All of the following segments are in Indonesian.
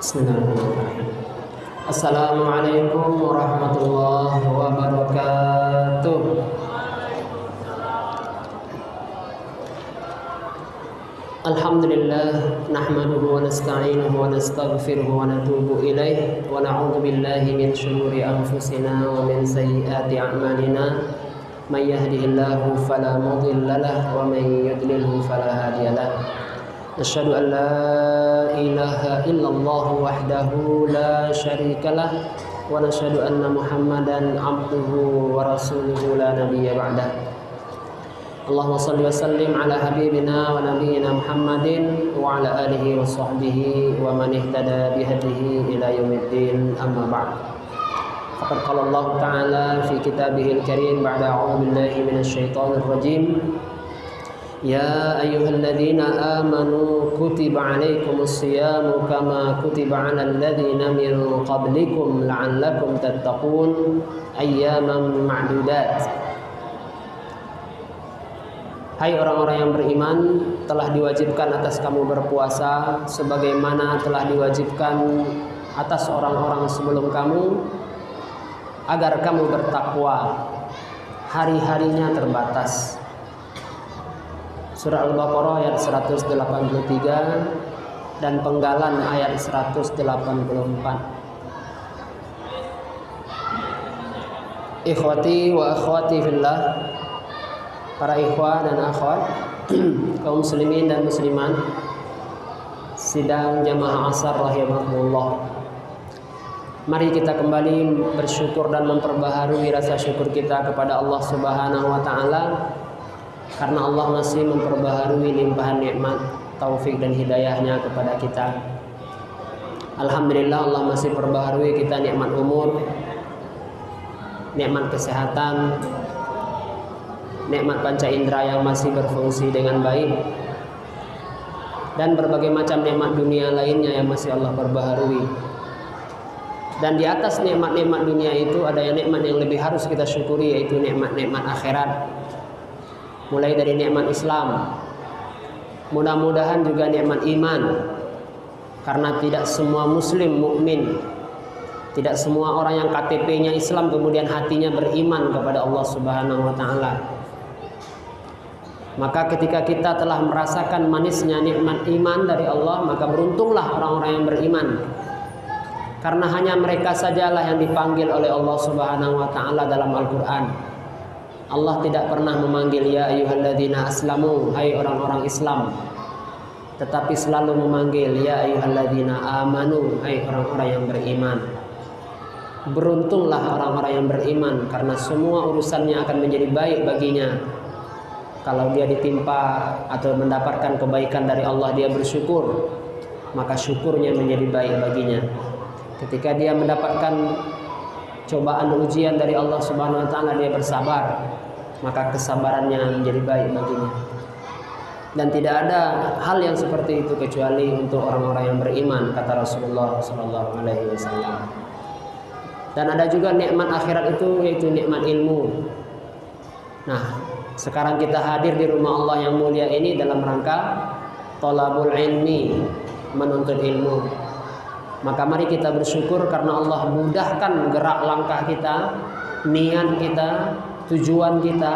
Bismillahirrahmanirrahim. Assalamualaikum warahmatullahi wabarakatuh. Alhamdulillah nahmaduhu wa nasta'inuhu wa nastaghfiruhu wa natubu ilaih wa na'udzu billahi min shururi anfusina wa min sayyiati a'malina may yahdihillahu fala mudilla lahu wa may Asyhadu an la ilaha illallah wahdahu la syarika lah wa nashhadu anna Muhammadan abduhu wa rasuluhu la nabiyya ba'dah. Allahumma salli wa sallim ala habibina wa nabiyyina Muhammadin wa ala alihi wa wa man ihtada bihadihi ila yaumiddin amma ba'd. Faqad qala Allah Ta'ala fi kitabihil karim ba'da a'udzu billahi minasy syaithanir rajim. يا أيها الذين آمنوا كتب عليكم الصيام كما كتب على الذين من قبلكم لعلكم تتقون أياما معدودات Hai orang-orang yang beriman, telah diwajibkan atas kamu berpuasa sebagaimana telah diwajibkan atas orang-orang sebelum kamu agar kamu bertakwa. Hari-harinya terbatas. Surah Al-Baqarah ayat 183 dan Penggalan ayat 184. Ikhwati wa akhwati fillah Para ikhwah dan akhwat kaum muslimin dan musliman sidang jamaah asar rahimahullah Mari kita kembali bersyukur dan memperbaharui rasa syukur kita kepada Allah Subhanahu wa taala karena Allah masih memperbaharui limpahan nikmat, taufik dan hidayahnya kepada kita. Alhamdulillah Allah masih perbaharui kita nikmat umur, nikmat kesehatan, nikmat panca indera yang masih berfungsi dengan baik dan berbagai macam nikmat dunia lainnya yang masih Allah perbaharui. Dan di atas nikmat-nikmat dunia itu ada yang nikmat yang lebih harus kita syukuri yaitu nikmat-nikmat akhirat mulai dari nikmat Islam. Mudah-mudahan juga nikmat iman. Karena tidak semua muslim mukmin. Tidak semua orang yang KTP-nya Islam kemudian hatinya beriman kepada Allah Subhanahu wa taala. Maka ketika kita telah merasakan manisnya nikmat iman dari Allah, maka beruntunglah orang-orang yang beriman. Karena hanya mereka sajalah yang dipanggil oleh Allah Subhanahu wa taala dalam Al-Qur'an. Allah tidak pernah memanggil ya ayyuhalladzina aslamu hai orang-orang Islam. Tetapi selalu memanggil ya ayyuhalladzina amanu hai orang-orang yang beriman. Beruntunglah orang-orang yang beriman karena semua urusannya akan menjadi baik baginya. Kalau dia ditimpa atau mendapatkan kebaikan dari Allah dia bersyukur maka syukurnya menjadi baik baginya. Ketika dia mendapatkan cobaan ujian dari Allah Subhanahu wa taala dia bersabar maka kesabarannya menjadi baik baginya. Dan tidak ada hal yang seperti itu kecuali untuk orang-orang yang beriman kata Rasulullah sallallahu alaihi wasallam. Dan ada juga nikmat akhirat itu yaitu nikmat ilmu. Nah sekarang kita hadir di rumah Allah yang mulia ini dalam rangka tolabul ilmi menuntut ilmu maka mari kita bersyukur karena Allah mudahkan gerak langkah kita niat kita tujuan kita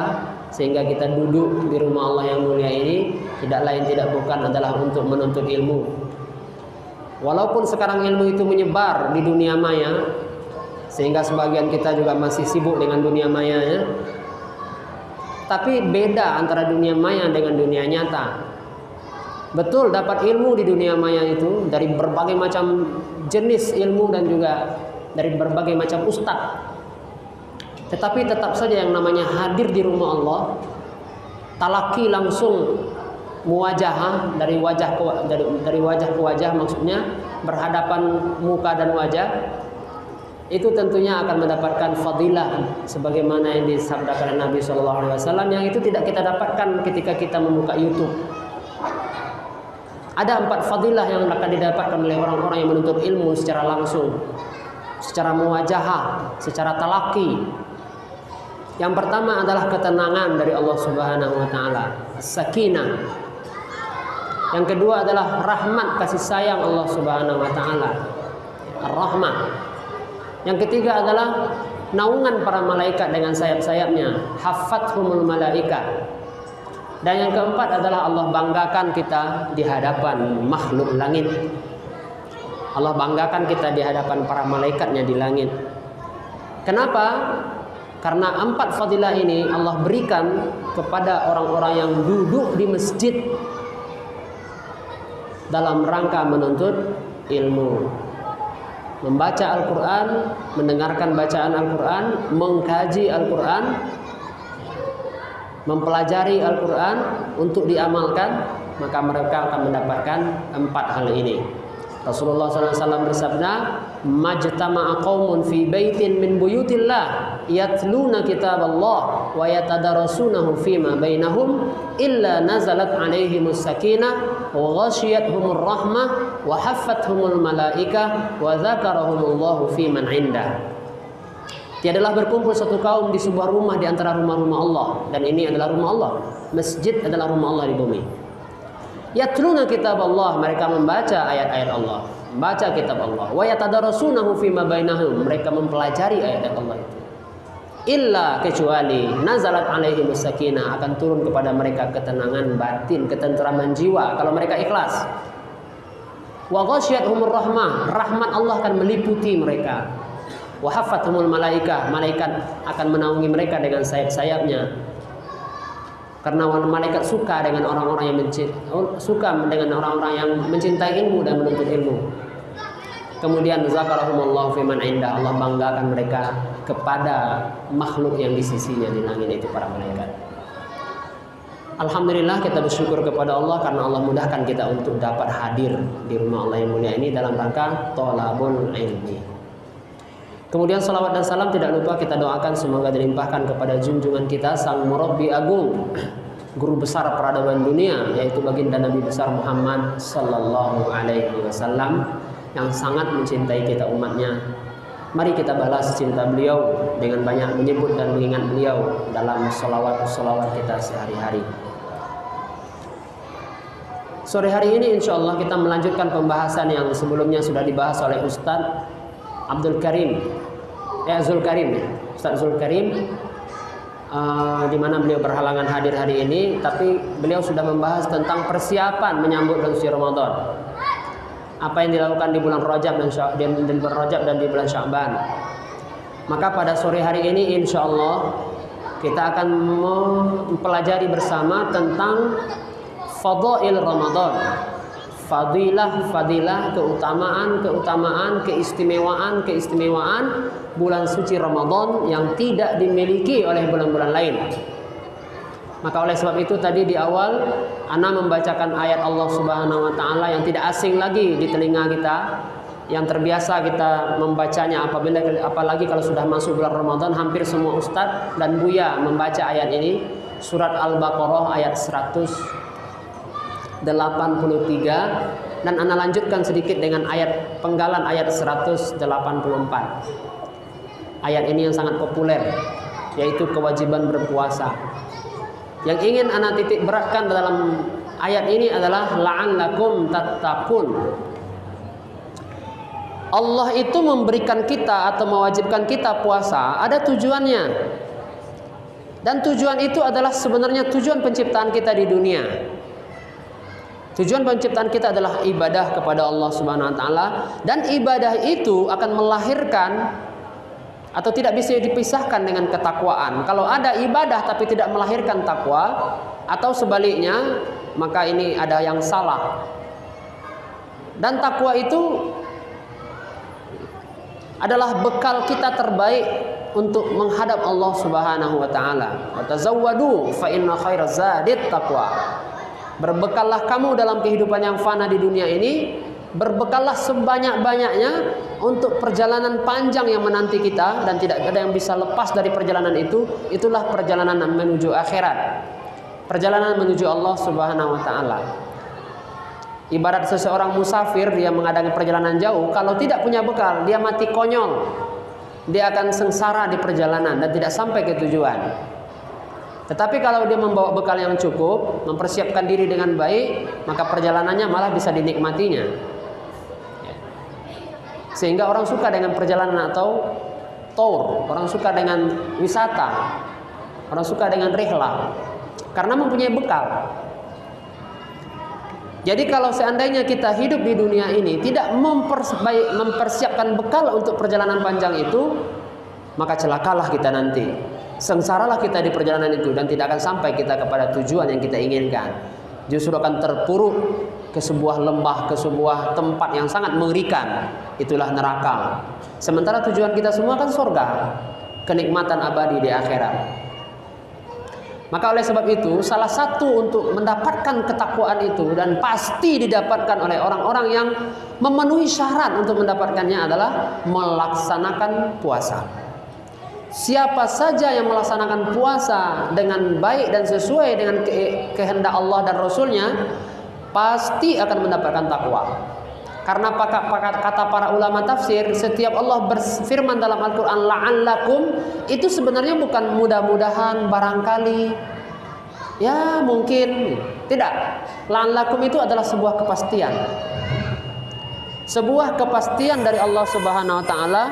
sehingga kita duduk di rumah Allah yang mulia ini tidak lain tidak bukan adalah untuk menuntut ilmu. Walaupun sekarang ilmu itu menyebar di dunia maya sehingga sebagian kita juga masih sibuk dengan dunia maya ya. Tapi beda antara dunia maya dengan dunia nyata. Betul dapat ilmu di dunia maya itu dari berbagai macam jenis ilmu dan juga dari berbagai macam ustadz. Tetapi tetap saja yang namanya hadir di rumah Allah, talaki langsung muwajah dari wajah ke dari, dari wajah ke wajah maksudnya berhadapan muka dan wajah itu tentunya akan mendapatkan fadilah sebagaimana yang disabdakan Nabi Shallallahu Alaihi Wasallam yang itu tidak kita dapatkan ketika kita membuka YouTube. Ada empat fadilah yang akan didapatkan oleh orang-orang yang menuntut ilmu secara langsung, secara muwajahah, secara talaki. Yang pertama adalah ketenangan dari Allah Subhanahu wa taala, sakinah. Yang kedua adalah rahmat kasih sayang Allah Subhanahu wa taala. rahmah. Yang ketiga adalah naungan para malaikat dengan sayap-sayapnya, hafathumul malaikat. Dan yang keempat adalah Allah banggakan kita di hadapan makhluk langit. Allah banggakan kita di hadapan para malaikatnya di langit. Kenapa? Karena empat fadilah ini Allah berikan kepada orang-orang yang duduk di masjid dalam rangka menuntut ilmu. Membaca Al-Quran, mendengarkan bacaan Al-Quran, mengkaji Al-Quran, mempelajari Al-Quran untuk diamalkan, maka mereka akan mendapatkan empat hal ini. Rasulullah SAW bersabda, "Majtama'a qaumun fi baitin min buyutillah yatluna kitab Allah wa yatadarasunahu fima bainahum illa nazalat alaihimus sakinah wa ghashiyatuhumur rahmah wa haffathumul malaika wa dzakarahumullahu fi man indah." Tiadalah berkumpul satu kaum di sebuah rumah di antara rumah-rumah Allah dan ini adalah rumah Allah. Masjid adalah rumah Allah di bumi. Yatluna kitab Allah, mereka membaca ayat-ayat Allah, membaca kitab Allah. Wa yatadarasunahu fima bainahum, mereka mempelajari ayat-ayat Allah itu. Illa kecuali nazalat alaihi sakinah akan turun kepada mereka ketenangan batin, ketenteraman jiwa kalau mereka ikhlas. Wa ghasyiyatuhumur rahmah, rahmat Allah akan meliputi mereka. Wa hafathumul malaikah, malaikat akan menaungi mereka dengan sayap-sayapnya karena malaikat suka dengan orang-orang yang mencintai, suka dengan orang-orang yang mencintai ilmu dan menuntut ilmu. Kemudian zakarahumullah fiman indah Allah banggakan mereka kepada makhluk yang di sisinya di langit itu para malaikat. Alhamdulillah kita bersyukur kepada Allah karena Allah mudahkan kita untuk dapat hadir di rumah Allah yang mulia ini dalam rangka tolabul ilmi. Kemudian salawat dan salam tidak lupa kita doakan semoga dilimpahkan kepada junjungan kita sang murabbi agung, guru besar peradaban dunia yaitu baginda Nabi besar Muhammad sallallahu alaihi wasallam yang sangat mencintai kita umatnya. Mari kita balas cinta beliau dengan banyak menyebut dan mengingat beliau dalam salawat-salawat kita sehari-hari. Sore hari ini insya Allah kita melanjutkan pembahasan yang sebelumnya sudah dibahas oleh Ustadz Abdul Karim eh Zul Karim. Ustadz Zul Karim uh, di mana beliau berhalangan hadir hari ini tapi beliau sudah membahas tentang persiapan menyambut suci Ramadan. Apa yang dilakukan di bulan Rajab dan di bulan Rajab dan di bulan Sya'ban maka pada sore hari ini insya Allah kita akan mempelajari bersama tentang fadail Ramadan fadilah fadilah keutamaan keutamaan keistimewaan keistimewaan bulan suci Ramadan yang tidak dimiliki oleh bulan-bulan lain. Maka oleh sebab itu tadi di awal Ana membacakan ayat Allah Subhanahu wa taala yang tidak asing lagi di telinga kita yang terbiasa kita membacanya apabila apalagi kalau sudah masuk bulan Ramadan hampir semua ustadz dan buya membaca ayat ini. Surat Al-Baqarah ayat 100 83 dan Anda lanjutkan sedikit dengan ayat penggalan ayat 184. Ayat ini yang sangat populer yaitu kewajiban berpuasa. Yang ingin Anda titik beratkan dalam ayat ini adalah la'allakum tattaqun. Allah itu memberikan kita atau mewajibkan kita puasa ada tujuannya. Dan tujuan itu adalah sebenarnya tujuan penciptaan kita di dunia. Tujuan penciptaan kita adalah ibadah kepada Allah Subhanahu wa taala dan ibadah itu akan melahirkan atau tidak bisa dipisahkan dengan ketakwaan. Kalau ada ibadah tapi tidak melahirkan takwa atau sebaliknya, maka ini ada yang salah. Dan takwa itu adalah bekal kita terbaik untuk menghadap Allah Subhanahu wa taala. Wa tazawwadu fa inna khairaz zadit taqwa. Berbekallah kamu dalam kehidupan yang fana di dunia ini. Berbekallah sebanyak-banyaknya Untuk perjalanan panjang yang menanti kita Dan tidak ada yang bisa lepas dari perjalanan itu. Itulah perjalanan menuju akhirat. Perjalanan menuju Allah subhanahu wa ta'ala. Ibarat seseorang musafir Dia mengadakan perjalanan jauh. Kalau tidak punya bekal Dia mati konyol. Dia akan sengsara di perjalanan Dan tidak sampai ke tujuan tetapi kalau dia membawa bekal yang cukup, mempersiapkan diri dengan baik, maka perjalanannya malah bisa dinikmatinya. Ya. Sehingga orang suka dengan perjalanan atau tour, orang suka dengan wisata, orang suka dengan rihlah karena mempunyai bekal. Jadi kalau seandainya kita hidup di dunia ini tidak mempersiapkan bekal untuk perjalanan panjang itu, maka celakalah kita nanti. Sengsaralah kita di perjalanan itu dan tidak akan sampai kita kepada tujuan yang kita inginkan. Justru akan terpuruk ke sebuah lembah, ke sebuah tempat yang sangat mengerikan. Itulah neraka. Sementara tujuan kita semua kan surga, kenikmatan abadi di akhirat. Maka oleh sebab itu salah satu untuk mendapatkan ketakwaan itu dan pasti didapatkan oleh orang-orang yang memenuhi syarat untuk mendapatkannya adalah melaksanakan puasa. Siapa saja yang melaksanakan puasa dengan baik dan sesuai dengan kehendak Allah dan Rasulnya pasti akan mendapatkan takwa. Karena kata para ulama tafsir, setiap Allah berfirman dalam Al-Quran la'allakum itu sebenarnya bukan mudah-mudahan barangkali. Ya mungkin tidak. La'allakum itu adalah sebuah kepastian. Sebuah kepastian dari Allah Subhanahu wa taala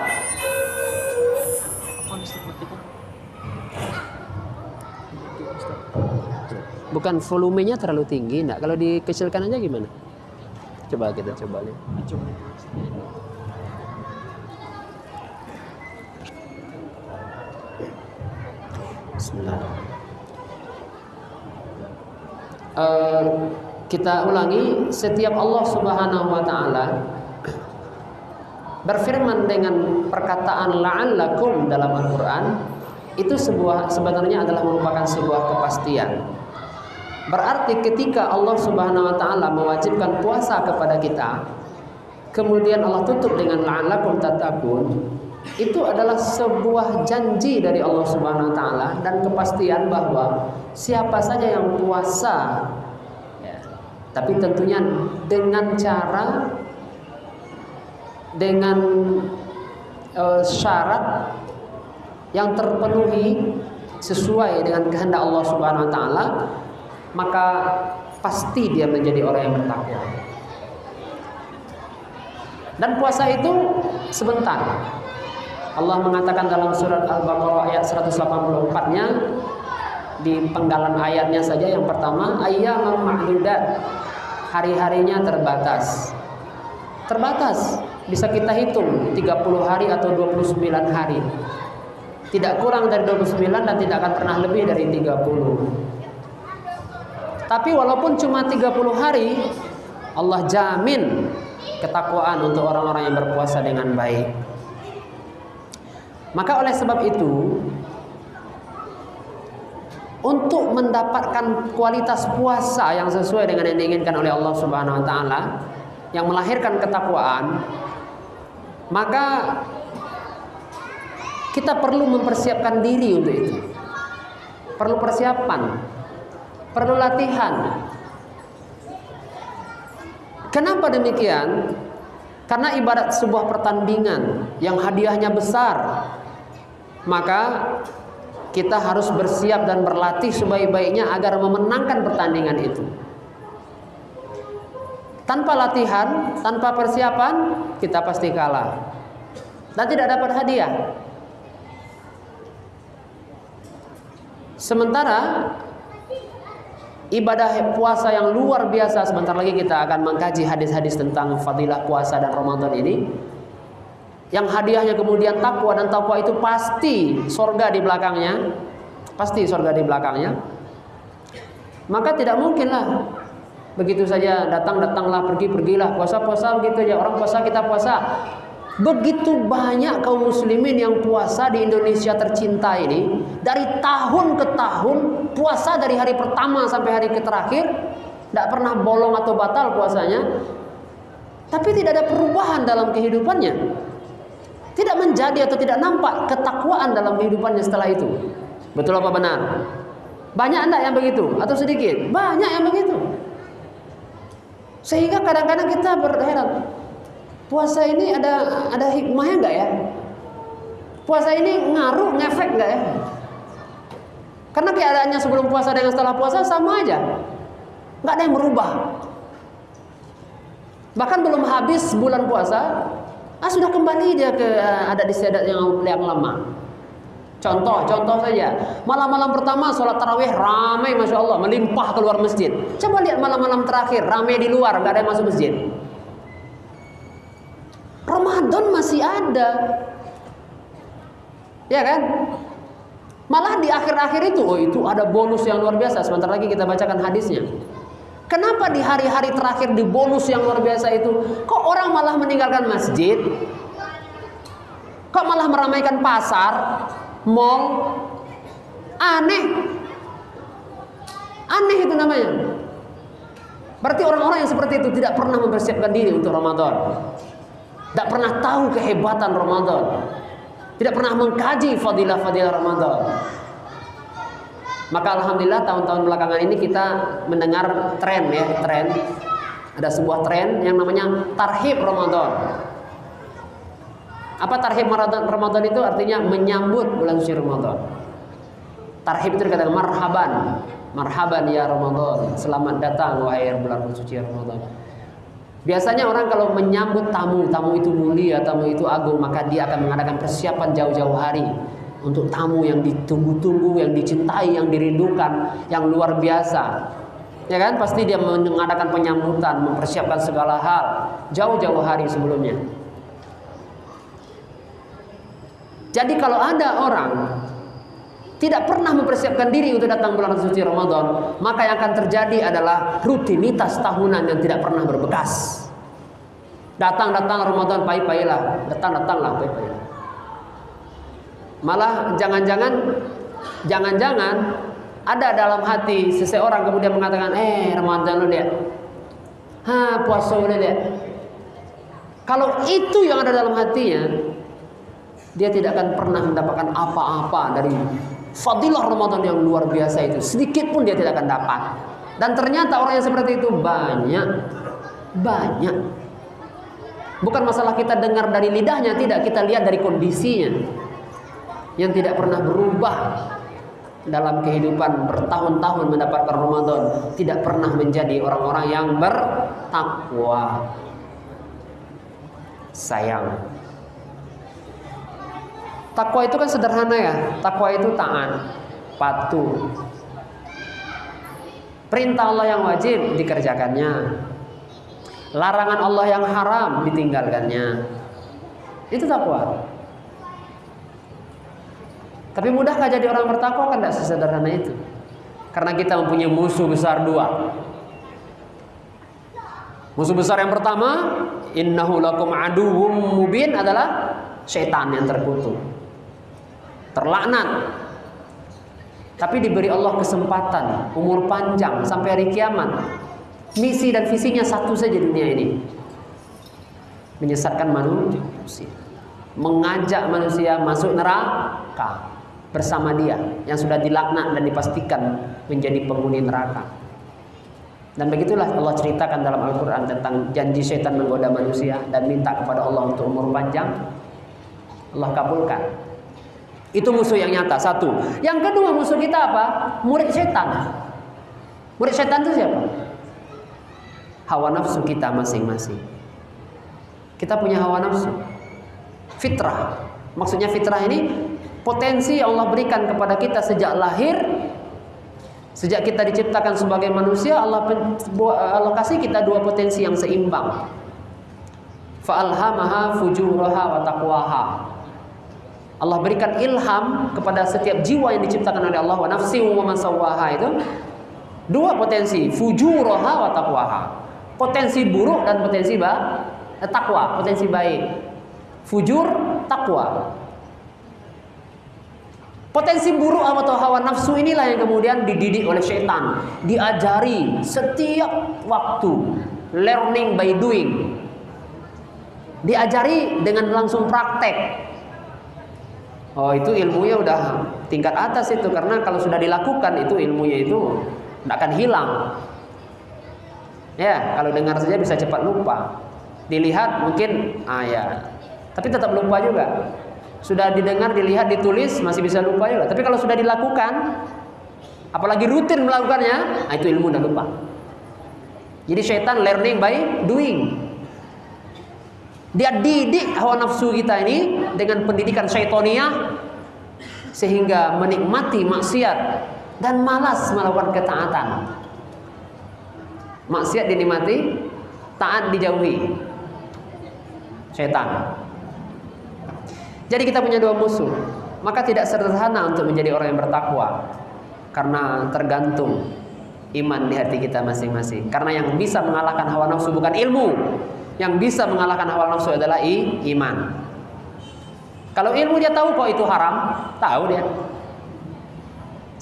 bukan volumenya terlalu tinggi, enggak. Kalau dikecilkan aja gimana? Coba kita coba lihat. Uh, kita ulangi setiap Allah Subhanahu wa taala berfirman dengan perkataan la'allakum dalam Al-Qur'an itu sebuah sebenarnya adalah merupakan sebuah kepastian Berarti ketika Allah Subhanahu wa taala mewajibkan puasa kepada kita, kemudian Allah tutup dengan la'allakum tattaqun, itu adalah sebuah janji dari Allah Subhanahu wa taala dan kepastian bahwa siapa saja yang puasa ya, tapi tentunya dengan cara dengan uh, syarat yang terpenuhi sesuai dengan kehendak Allah Subhanahu wa taala maka pasti dia menjadi orang yang bertakwa. Dan puasa itu sebentar. Allah mengatakan dalam surat Al-Baqarah ayat 184-nya di penggalan ayatnya saja yang pertama ayyamam ma'dudat hari-harinya terbatas. Terbatas bisa kita hitung 30 hari atau 29 hari. Tidak kurang dari 29 dan tidak akan pernah lebih dari 30. Tapi walaupun cuma 30 hari, Allah jamin ketakwaan untuk orang-orang yang berpuasa dengan baik. Maka oleh sebab itu, untuk mendapatkan kualitas puasa yang sesuai dengan yang diinginkan oleh Allah Subhanahu wa taala yang melahirkan ketakwaan, maka kita perlu mempersiapkan diri untuk itu. Perlu persiapan perlu latihan. Kenapa demikian? Karena ibarat sebuah pertandingan yang hadiahnya besar, maka kita harus bersiap dan berlatih sebaik-baiknya agar memenangkan pertandingan itu. Tanpa latihan, tanpa persiapan, kita pasti kalah dan tidak dapat hadiah. Sementara ibadah puasa yang luar biasa. Sebentar lagi kita akan mengkaji hadis-hadis tentang fadilah puasa dan Ramadan ini. Yang hadiahnya kemudian takwa dan takwa itu pasti sorga di belakangnya. Pasti sorga di belakangnya. Maka tidak mungkinlah begitu saja datang datanglah pergi pergilah puasa puasa begitu aja orang puasa kita puasa Begitu banyak kaum muslimin yang puasa di Indonesia tercinta ini dari tahun ke tahun puasa dari hari pertama sampai hari terakhir tidak pernah bolong atau batal puasanya. Tapi tidak ada perubahan dalam kehidupannya. Tidak menjadi atau tidak nampak ketakwaan dalam kehidupannya setelah itu. Betul apa benar? Banyak enggak yang begitu? Atau sedikit? Banyak yang begitu. Sehingga kadang-kadang kita berheran puasa ini ada ada hikmahnya nggak ya? Puasa ini ngaruh, ngefek nggak ya? Karena keadaannya sebelum puasa dengan setelah puasa sama aja, nggak ada yang berubah. Bahkan belum habis bulan puasa, Ah sudah kembali dia ke uh, adat istiadat yang yang lama. Contoh, contoh saja. Malam-malam pertama sholat tarawih ramai, masya Allah, melimpah keluar masjid. Coba lihat malam-malam terakhir ramai di luar, nggak ada yang masuk masjid. Ramadan masih ada, ya kan? Malah di akhir-akhir itu, oh itu ada bonus yang luar biasa. Sebentar lagi kita bacakan hadisnya. Kenapa di hari-hari terakhir di bonus yang luar biasa itu, kok orang malah meninggalkan masjid? Kok malah meramaikan pasar? mall aneh aneh itu namanya berarti orang-orang yang seperti itu tidak pernah mempersiapkan diri untuk Ramadan tidak pernah tahu kehebatan Ramadan tidak pernah mengkaji fadilah-fadilah Ramadan maka Alhamdulillah tahun-tahun belakangan ini kita mendengar tren ya tren ada sebuah tren yang namanya tarhib Ramadan apa tarhib Ramadan itu artinya menyambut bulan suci Ramadan. Tarhib itu dikatakan marhaban. Marhaban ya Ramadan. Selamat datang wahai bulan suci Ramadan. Biasanya orang kalau menyambut tamu, tamu itu mulia, tamu itu agung, maka dia akan mengadakan persiapan jauh-jauh hari untuk tamu yang ditunggu-tunggu, yang dicintai, yang dirindukan, yang luar biasa. Ya kan? Pasti dia mengadakan penyambutan, mempersiapkan segala hal jauh-jauh hari sebelumnya. Jadi kalau ada orang tidak pernah mempersiapkan diri untuk datang bulan suci Ramadan, maka yang akan terjadi adalah rutinitas tahunan yang tidak pernah berbekas. Datang-datang Ramadan pai-pailah, datang-datanglah pai-pailah. Malah jangan-jangan jangan-jangan ada dalam hati seseorang kemudian mengatakan, "Eh, Ramadan lu lihat. Ha, puasa lu lihat." Kalau itu yang ada dalam hatinya, dia tidak akan pernah mendapatkan apa-apa dari fadilah Ramadan yang luar biasa itu. Sedikit pun dia tidak akan dapat. Dan ternyata orang yang seperti itu banyak. Banyak. Bukan masalah kita dengar dari lidahnya, tidak. Kita lihat dari kondisinya. Yang tidak pernah berubah dalam kehidupan bertahun-tahun mendapatkan Ramadan. Tidak pernah menjadi orang-orang yang bertakwa. Sayang. Takwa itu kan sederhana ya. Takwa itu taat, patuh. Perintah Allah yang wajib dikerjakannya. Larangan Allah yang haram ditinggalkannya. Itu takwa. Tapi mudahkah jadi orang bertakwa kan tidak sesederhana itu. Karena kita mempunyai musuh besar dua. Musuh besar yang pertama, innahu lakum aduwwum mubin adalah setan yang terkutuk terlaknat. Tapi diberi Allah kesempatan, umur panjang sampai hari kiamat. Misi dan visinya satu saja dunia ini. Menyesatkan manusia. Mengajak manusia masuk neraka bersama dia yang sudah dilaknat dan dipastikan menjadi penghuni neraka. Dan begitulah Allah ceritakan dalam Al-Quran tentang janji setan menggoda manusia dan minta kepada Allah untuk umur panjang. Allah kabulkan. Itu musuh yang nyata satu. Yang kedua musuh kita apa? Murid setan. Murid setan itu siapa? Hawa nafsu kita masing-masing. Kita punya hawa nafsu. Fitrah. Maksudnya fitrah ini potensi yang Allah berikan kepada kita sejak lahir Sejak kita diciptakan sebagai manusia, Allah, kasih kita dua potensi yang seimbang. Fa'alhamaha fujuraha wa taqwaha. Allah berikan ilham kepada setiap jiwa yang diciptakan oleh Allah wa nafsi wa itu dua potensi fujuraha wa taqwaha. Potensi buruk dan potensi ba eh, takwa potensi baik. Fujur takwa Potensi buruk atau hawa nafsu inilah yang kemudian dididik oleh syaitan, diajari setiap waktu, learning by doing. Diajari dengan langsung praktek, Oh itu ilmunya udah tingkat atas itu karena kalau sudah dilakukan itu ilmunya itu tidak akan hilang. Ya kalau dengar saja bisa cepat lupa. Dilihat mungkin ah ya, tapi tetap lupa juga. Sudah didengar, dilihat, ditulis masih bisa lupa juga. Tapi kalau sudah dilakukan, apalagi rutin melakukannya, ah, itu ilmu udah lupa. Jadi syaitan learning by doing. Dia didik hawa nafsu kita ini dengan pendidikan syaitoniah sehingga menikmati maksiat dan malas melakukan ketaatan. Maksiat dinikmati, taat dijauhi. Setan. Jadi kita punya dua musuh. Maka tidak sederhana untuk menjadi orang yang bertakwa karena tergantung iman di hati kita masing-masing. Karena yang bisa mengalahkan hawa nafsu bukan ilmu, yang bisa mengalahkan hawa nafsu adalah i, iman. Kalau ilmu dia tahu kok itu haram, tahu dia.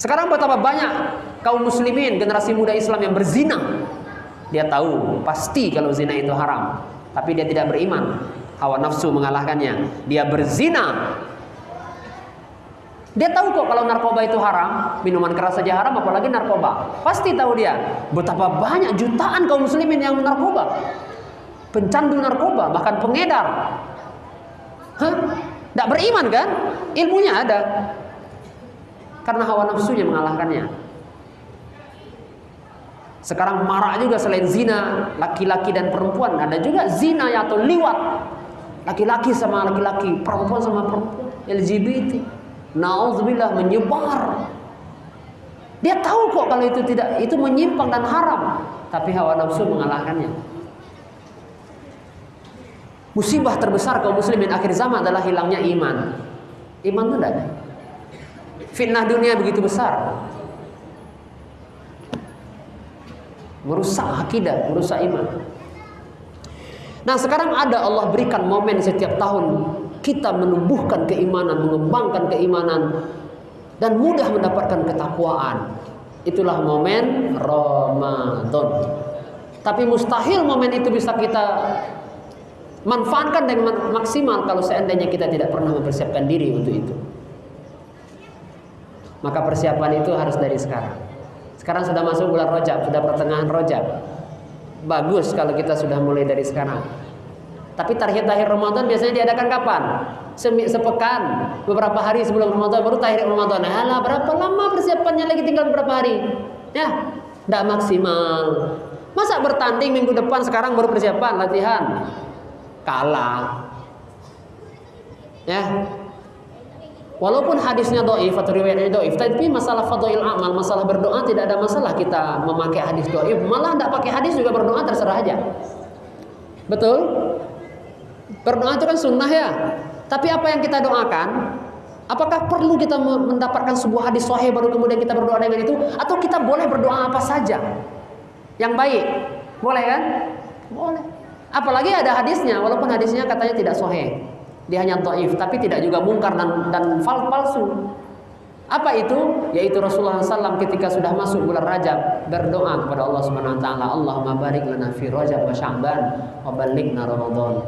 Sekarang betapa banyak kaum muslimin generasi muda Islam yang berzina. Dia tahu pasti kalau zina itu haram, tapi dia tidak beriman. Hawa nafsu mengalahkannya. Dia berzina. Dia tahu kok kalau narkoba itu haram, minuman keras saja haram apalagi narkoba. Pasti tahu dia. Betapa banyak jutaan kaum muslimin yang narkoba. Pencandu narkoba, bahkan pengedar. Tidak beriman kan? Ilmunya ada karena hawa nafsunya mengalahkannya. Sekarang marak juga selain zina, laki-laki dan perempuan, ada juga zina atau liwat. Laki-laki sama laki-laki, perempuan sama perempuan, LGBT. Nauzubillah menyebar. Dia tahu kok kalau itu tidak itu menyimpang dan haram, tapi hawa nafsu mengalahkannya. Musibah terbesar kaum muslimin akhir zaman adalah hilangnya iman. Iman itu tidak ada. Fitnah dunia begitu besar. Merusak akidah, merusak iman. Nah sekarang ada Allah berikan momen setiap tahun kita menumbuhkan keimanan, mengembangkan keimanan dan mudah mendapatkan ketakwaan. Itulah momen Ramadan. Tapi mustahil momen itu bisa kita manfaatkan dengan maksimal kalau seandainya kita tidak pernah mempersiapkan diri untuk itu. Maka persiapan itu harus dari sekarang. Sekarang sudah masuk bulan Rojab, sudah pertengahan Rojab. Bagus kalau kita sudah mulai dari sekarang. Tapi tahir-tahir Ramadan biasanya diadakan kapan? Semi, sepekan, beberapa hari sebelum Ramadan baru tahir Ramadan. Alah, berapa lama persiapannya lagi tinggal beberapa hari? Ya, tidak maksimal. Masa bertanding minggu depan sekarang baru persiapan latihan? Kalah. Ya, Walaupun hadisnya doif atau riwayatnya doif, tapi masalah fadil amal, masalah berdoa tidak ada masalah kita memakai hadis doif. Malah tidak pakai hadis juga berdoa terserah aja. Betul? Berdoa itu kan sunnah ya. Tapi apa yang kita doakan? Apakah perlu kita mendapatkan sebuah hadis sahih baru kemudian kita berdoa dengan itu? Atau kita boleh berdoa apa saja? Yang baik. Boleh kan? Boleh. Apalagi ada hadisnya, walaupun hadisnya katanya tidak sahih. Dia hanya dhaif tapi tidak juga mungkar dan dan fal palsu. Apa itu? Yaitu Rasulullah SAW ketika sudah masuk bulan Rajab berdoa kepada Allah Subhanahu wa taala Allahumma barik lana fi Rajab wa Sya'ban wa ballighna Ramadan.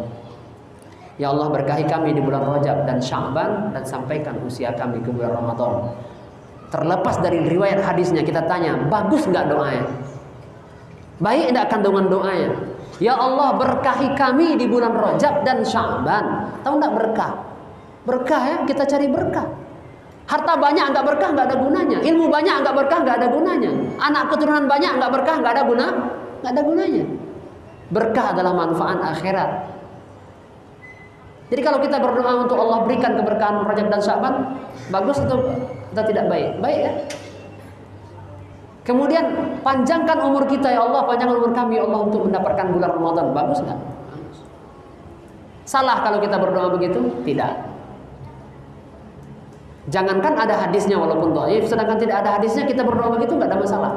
Ya Allah berkahi kami di bulan Rajab dan Sya'ban dan sampaikan usia kami ke bulan Ramadan. Terlepas dari riwayat hadisnya kita tanya bagus nggak doanya? Baik enggak kandungan doanya Ya Allah berkahi kami di bulan Rajab dan Sya'ban. Tahu enggak berkah? Berkah ya, kita cari berkah. Harta banyak enggak berkah enggak ada gunanya. Ilmu banyak enggak berkah enggak ada gunanya. Anak keturunan banyak enggak berkah enggak ada guna, enggak ada gunanya. Berkah adalah manfaat akhirat. Jadi kalau kita berdoa untuk Allah berikan keberkahan Rajab dan Sya'ban, bagus atau, atau tidak baik? Baik ya? Kemudian panjangkan umur kita ya Allah, panjangkan umur kami ya Allah untuk mendapatkan bulan Ramadan. Bagus nggak? Salah kalau kita berdoa begitu? Tidak. Jangankan ada hadisnya walaupun dhaif, sedangkan tidak ada hadisnya kita berdoa begitu nggak ada masalah.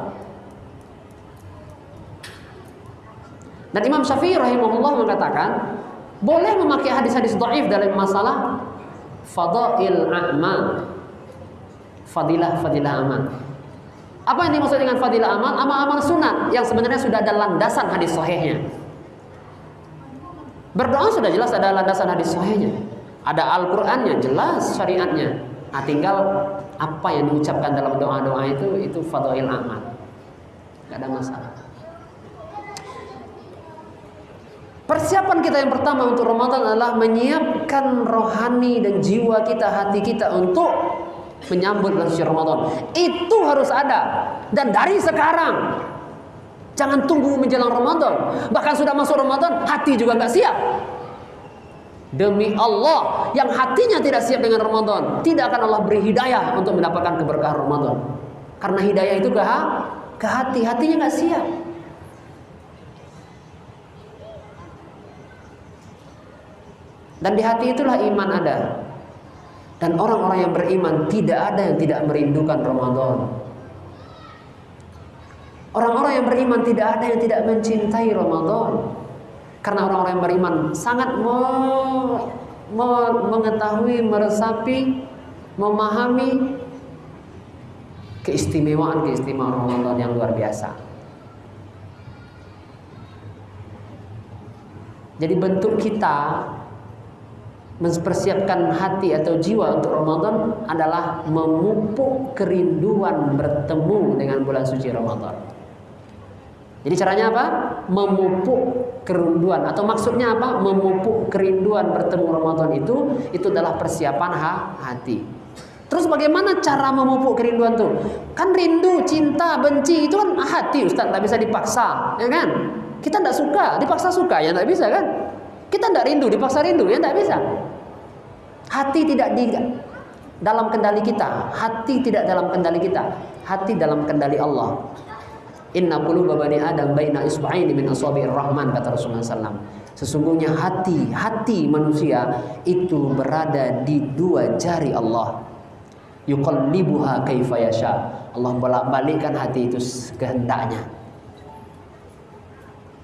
Dan Imam Syafi'i rahimahullah mengatakan, boleh memakai hadis-hadis dhaif dalam masalah fadail a'mal. Fadilah fadilah amal. Apa yang dimaksud dengan fadilah amal? Amal-amal sunat yang sebenarnya sudah ada landasan hadis sahihnya. Berdoa sudah jelas ada landasan hadis sahihnya. Ada Al-Qur'annya, jelas syariatnya. Nah, tinggal apa yang diucapkan dalam doa-doa itu itu fadail amal. Gak ada masalah. Persiapan kita yang pertama untuk Ramadan adalah menyiapkan rohani dan jiwa kita, hati kita untuk menyambut bulan suci Ramadan. Itu harus ada dan dari sekarang. Jangan tunggu menjelang Ramadan. Bahkan sudah masuk Ramadan, hati juga nggak siap. Demi Allah yang hatinya tidak siap dengan Ramadan, tidak akan Allah beri hidayah untuk mendapatkan keberkahan Ramadan. Karena hidayah itu ke, ke hati, hatinya nggak siap. Dan di hati itulah iman ada. Dan orang-orang yang beriman tidak ada yang tidak merindukan Ramadan. Orang-orang yang beriman tidak ada yang tidak mencintai Ramadan. Karena orang-orang yang beriman sangat me, me, mengetahui, meresapi, memahami keistimewaan-keistimewaan Ramadan yang luar biasa. Jadi bentuk kita mempersiapkan hati atau jiwa untuk Ramadan adalah memupuk kerinduan bertemu dengan bulan suci Ramadan. Jadi caranya apa? Memupuk kerinduan atau maksudnya apa? Memupuk kerinduan bertemu Ramadan itu itu adalah persiapan ha hati. Terus bagaimana cara memupuk kerinduan tuh? Kan rindu, cinta, benci itu kan hati Ustaz, tak bisa dipaksa, ya kan? Kita tidak suka, dipaksa suka ya tidak bisa kan? Kita tidak rindu, dipaksa rindu ya tidak bisa. Hati tidak di dalam kendali kita, hati tidak dalam kendali kita, hati dalam kendali Allah. Inna quluba bani Adam baina isba'aini min asabi'ir rahman kata Rasulullah SAW. Sesungguhnya hati, hati manusia itu berada di dua jari Allah. Yuqallibuha kaifa yasha. Allah bolak-balikkan hati itu kehendaknya.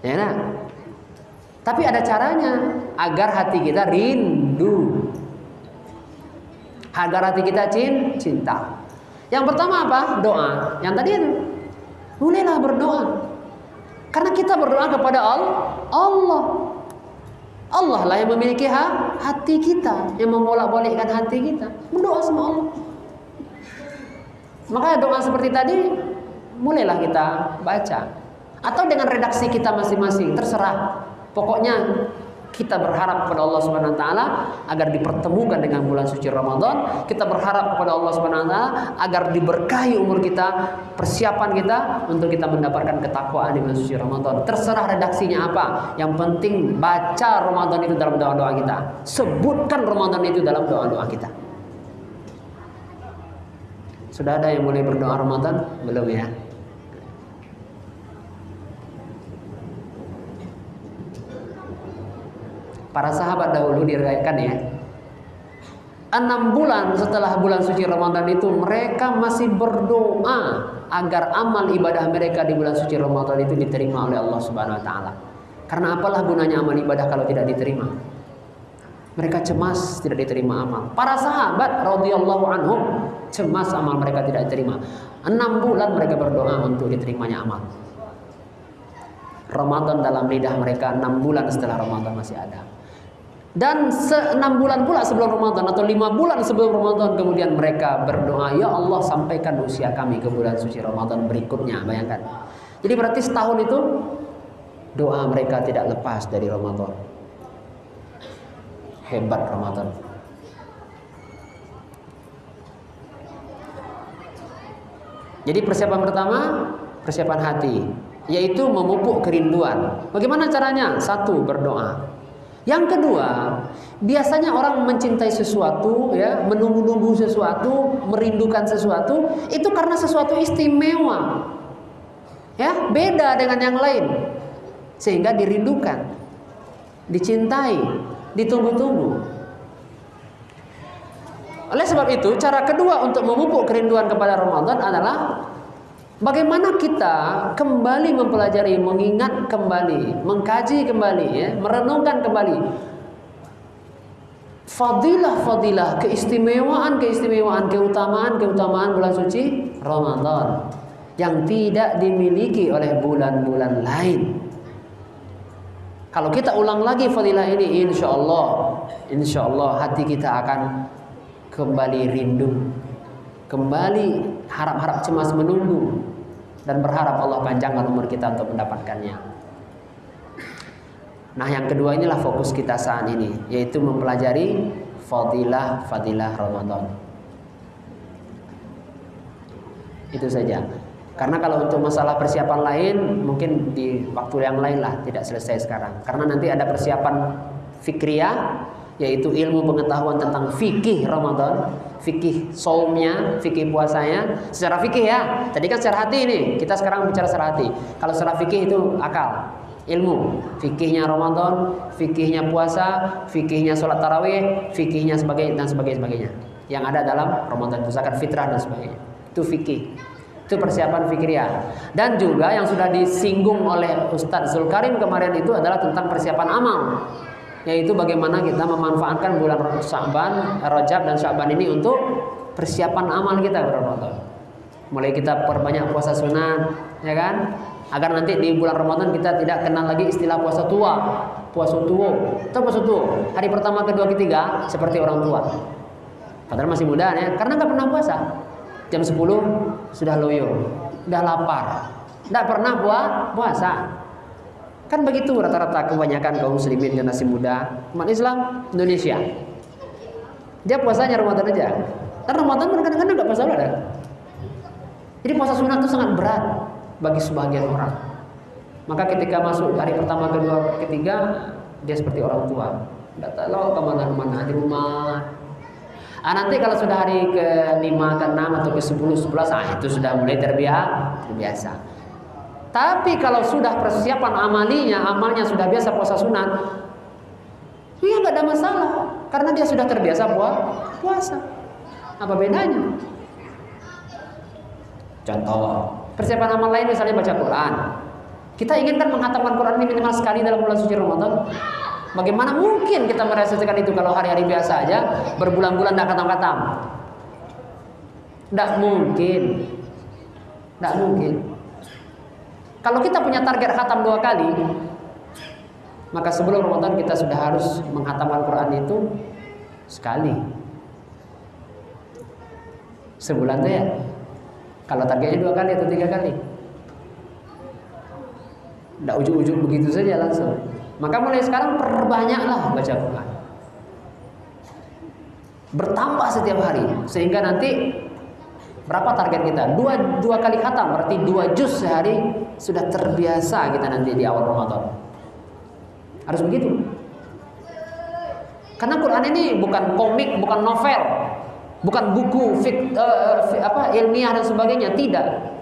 Ya nah? Tapi ada caranya agar hati kita rindu. Agar hati kita cinta. Yang pertama apa? Doa. Yang tadi itu. Mulailah berdoa. Karena kita berdoa kepada Allah. Allah lah yang memiliki hati kita, yang membolak-balikkan hati kita. Berdoa sama Allah. Maka doa seperti tadi mulailah kita baca. Atau dengan redaksi kita masing-masing, terserah. Pokoknya kita berharap kepada Allah Subhanahu wa taala agar dipertemukan dengan bulan suci Ramadan. Kita berharap kepada Allah Subhanahu wa taala agar diberkahi umur kita, persiapan kita untuk kita mendapatkan ketakwaan di bulan suci Ramadan. Terserah redaksinya apa. Yang penting baca Ramadan itu dalam doa-doa kita. Sebutkan Ramadan itu dalam doa-doa kita. Sudah ada yang mulai berdoa Ramadan? Belum ya? Para sahabat dahulu diriwayatkan ya. Enam bulan setelah bulan suci Ramadan itu mereka masih berdoa agar amal ibadah mereka di bulan suci Ramadan itu diterima oleh Allah Subhanahu wa taala. Karena apalah gunanya amal ibadah kalau tidak diterima? Mereka cemas tidak diterima amal. Para sahabat radhiyallahu anhum cemas amal mereka tidak diterima. Enam bulan mereka berdoa untuk diterimanya amal. Ramadan dalam lidah mereka enam bulan setelah Ramadan masih ada. Dan enam bulan pula sebelum Ramadan atau lima bulan sebelum Ramadan kemudian mereka berdoa, Ya Allah sampaikan usia kami ke bulan suci Ramadan berikutnya. Bayangkan. Jadi berarti setahun itu doa mereka tidak lepas dari Ramadan. Hebat Ramadan. Jadi persiapan pertama, persiapan hati, yaitu memupuk kerinduan. Bagaimana caranya? Satu, berdoa. Yang kedua, biasanya orang mencintai sesuatu, ya, menunggu-nunggu sesuatu, merindukan sesuatu, itu karena sesuatu istimewa. Ya, beda dengan yang lain. Sehingga dirindukan, dicintai, ditunggu-tunggu. Oleh sebab itu, cara kedua untuk memupuk kerinduan kepada Ramadan adalah Bagaimana kita kembali mempelajari, mengingat kembali, mengkaji kembali, ya, merenungkan kembali fadilah-fadilah, keistimewaan-keistimewaan, keutamaan-keutamaan bulan suci Ramadan yang tidak dimiliki oleh bulan-bulan lain. Kalau kita ulang lagi fadilah ini, insya Allah, insya Allah hati kita akan kembali rindu, kembali harap-harap cemas menunggu dan berharap Allah panjangkan umur kita untuk mendapatkannya. Nah, yang kedua inilah fokus kita saat ini, yaitu mempelajari fadilah-fadilah Ramadan. Itu saja. Karena kalau untuk masalah persiapan lain mungkin di waktu yang lain lah tidak selesai sekarang. Karena nanti ada persiapan fikriyah yaitu ilmu pengetahuan tentang fikih Ramadan, fikih saumnya, fikih puasanya, secara fikih ya. Tadi kan secara hati ini, kita sekarang bicara secara hati. Kalau secara fikih itu akal, ilmu, fikihnya Ramadan, fikihnya puasa, fikihnya sholat tarawih, fikihnya sebagai dan sebagainya, sebagainya. Yang ada dalam Ramadan itu zakat fitrah dan sebagainya. Itu fikih. Itu persiapan fikriah. Dan juga yang sudah disinggung oleh Ustadz Zulkarim kemarin itu adalah tentang persiapan amal yaitu bagaimana kita memanfaatkan bulan Syaban, Rajab dan Syaban ini untuk persiapan amal kita Ramadan. Mulai kita perbanyak puasa sunat, ya kan? Agar nanti di bulan Ramadan kita tidak kenal lagi istilah puasa tua, puasa tua. Itu puasa tua. Hari pertama, kedua, ketiga seperti orang tua. Padahal masih muda ya, karena nggak pernah puasa. Jam 10 sudah loyo, sudah lapar, tidak pernah buat puasa. Kan begitu rata-rata kebanyakan kaum muslimin generasi muda umat Islam Indonesia. Dia puasanya Ramadan aja. Karena Ramadan kadang-kadang nggak puasa ada. Jadi puasa sunat itu sangat berat bagi sebagian orang. Maka ketika masuk hari pertama, kedua, ketiga, dia seperti orang tua. Tidak tahu ke mana-mana di rumah. Ah, nanti kalau sudah hari ke-5, ke-6 atau ke-10, 11, ah, itu sudah mulai terbiasa. terbiasa. Tapi kalau sudah persiapan amalinya, amalnya sudah biasa puasa sunat, ya nggak ada masalah karena dia sudah terbiasa buat puasa. Apa bedanya? Contoh, persiapan amal lain misalnya baca Quran. Kita inginkan menghatamkan Quran ini minimal sekali dalam bulan suci Ramadan. Bagaimana mungkin kita merealisasikan itu kalau hari-hari biasa aja berbulan-bulan tidak khatam-khatam? Tidak mungkin. Tidak mungkin. Kalau kita punya target khatam dua kali, maka sebelum Ramadan kita sudah harus menghatamkan Quran itu sekali. Sebulan tuh ya. Kalau targetnya dua kali atau tiga kali. Tidak ujuk-ujuk begitu saja langsung. Maka mulai sekarang perbanyaklah baca Quran. Bertambah setiap hari sehingga nanti Berapa target kita? Dua, dua kali khatam, berarti dua juz sehari sudah terbiasa kita nanti di awal Ramadan. Harus begitu. Karena Quran ini bukan komik, bukan novel, bukan buku fik, uh, apa ilmiah dan sebagainya, tidak.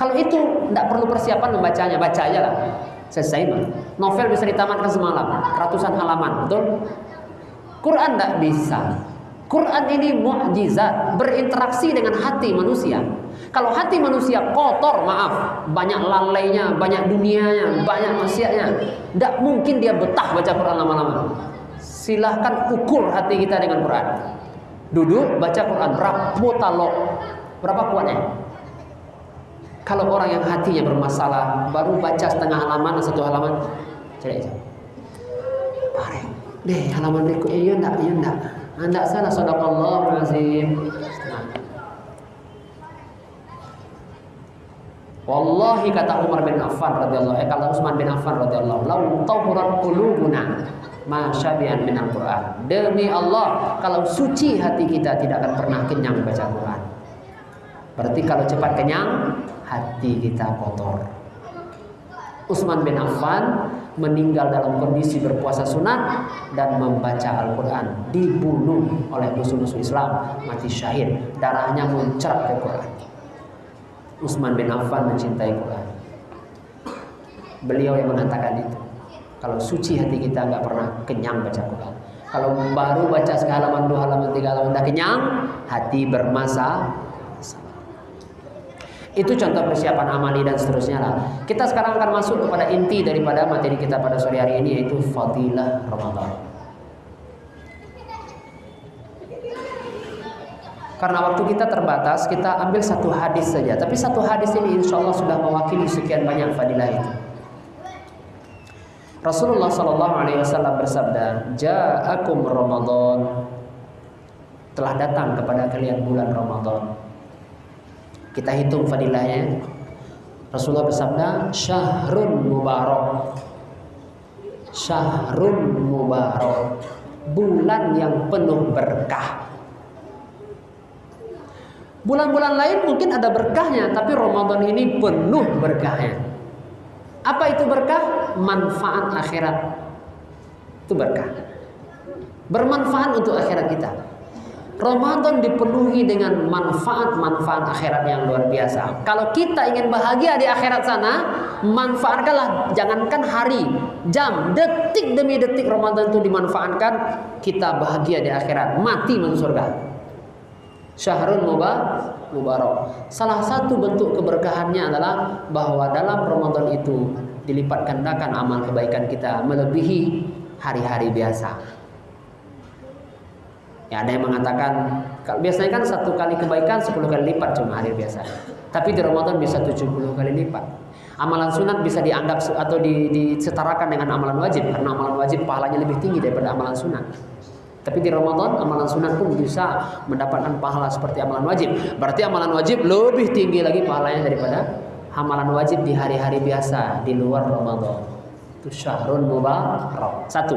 Kalau itu tidak perlu persiapan membacanya, baca aja lah. Selesai mah. Novel bisa ditamatkan semalam, ratusan halaman, betul? Quran tidak bisa. Quran ini mukjizat, berinteraksi dengan hati manusia. Kalau hati manusia kotor, maaf, banyak lalainya, banyak dunianya, banyak maksiatnya, tidak mungkin dia betah baca Quran lama-lama. Silahkan ukur hati kita dengan Quran. Duduk baca Quran berapa talok, berapa kuatnya? Kalau orang yang hatinya bermasalah, baru baca setengah halaman atau satu halaman, cari aja. Deh, halaman berikutnya, iya enggak, iya enggak. Anda salah sadaqallahu azim. Wallahi kata Umar bin Affan radhiyallahu eh kata Utsman bin Affan radhiyallahu lau tahurat qulubuna ma syabihan min al-Qur'an. Demi Allah, kalau suci hati kita tidak akan pernah kenyang baca Quran. Berarti kalau cepat kenyang, hati kita kotor. Utsman bin Affan meninggal dalam kondisi berpuasa sunat dan membaca Al-Quran dibunuh oleh musuh-musuh Islam mati syahid. Darahnya muncrat ke Quran. Utsman bin Affan mencintai Quran. Beliau yang mengatakan itu kalau suci hati kita nggak pernah kenyang baca Quran. Kalau baru baca sehalaman dua halaman tiga halaman udah kenyang hati bermasa itu contoh persiapan amali dan seterusnya lah. Kita sekarang akan masuk kepada inti daripada materi kita pada sore hari ini yaitu fadilah Ramadan. Karena waktu kita terbatas, kita ambil satu hadis saja. Tapi satu hadis ini insya Allah sudah mewakili sekian banyak fadilah itu. Rasulullah Shallallahu Alaihi Wasallam bersabda, "Ja'akum Ramadan." Telah datang kepada kalian bulan Ramadan kita hitung fadilahnya. Rasulullah bersabda, syahrun mubarak. Syahrun mubarak. Bulan yang penuh berkah. Bulan-bulan lain mungkin ada berkahnya, tapi Ramadan ini penuh berkahnya. Apa itu berkah? Manfaat akhirat. Itu berkah. bermanfaat untuk akhirat kita. Ramadan dipenuhi dengan manfaat-manfaat akhirat yang luar biasa. Kalau kita ingin bahagia di akhirat sana, manfaatkanlah jangankan hari, jam, detik demi detik Ramadan itu dimanfaatkan, kita bahagia di akhirat, mati masuk surga. Syahrul Mubarak. Salah satu bentuk keberkahannya adalah bahwa dalam Ramadan itu dilipat gandakan amal kebaikan kita melebihi hari-hari biasa. Ya, ada yang mengatakan biasanya kan satu kali kebaikan 10 kali lipat cuma hari biasa. Tapi di Ramadan bisa 70 kali lipat. Amalan sunat bisa dianggap atau disetarakan dengan amalan wajib karena amalan wajib pahalanya lebih tinggi daripada amalan sunat. Tapi di Ramadan amalan sunat pun bisa mendapatkan pahala seperti amalan wajib. Berarti amalan wajib lebih tinggi lagi pahalanya daripada amalan wajib di hari-hari biasa di luar Ramadan. Itu syahrun mubarak. Satu.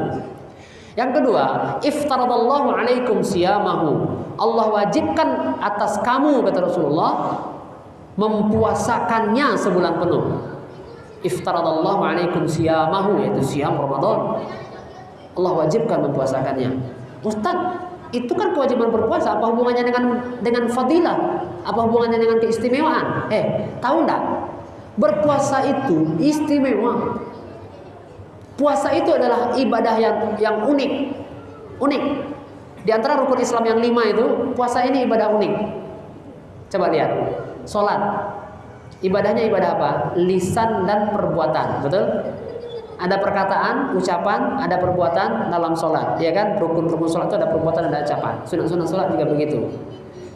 Yang kedua, iftaradallahu alaikum siyamahu. Allah wajibkan atas kamu kata Rasulullah mempuasakannya sebulan penuh. Iftaradallahu alaikum siyamahu yaitu siam Ramadan. Allah wajibkan mempuasakannya. Ustaz, itu kan kewajiban berpuasa apa hubungannya dengan dengan fadilah? Apa hubungannya dengan keistimewaan? Eh, tahu enggak? Berpuasa itu istimewa. Puasa itu adalah ibadah yang yang unik. Unik. Di antara rukun Islam yang lima itu, puasa ini ibadah unik. Coba lihat. Salat. Ibadahnya ibadah apa? Lisan dan perbuatan. Betul? Ada perkataan, ucapan, ada perbuatan dalam sholat. Ya kan? Rukun-rukun sholat itu ada perbuatan, ada ucapan. Sunat-sunat sholat juga begitu.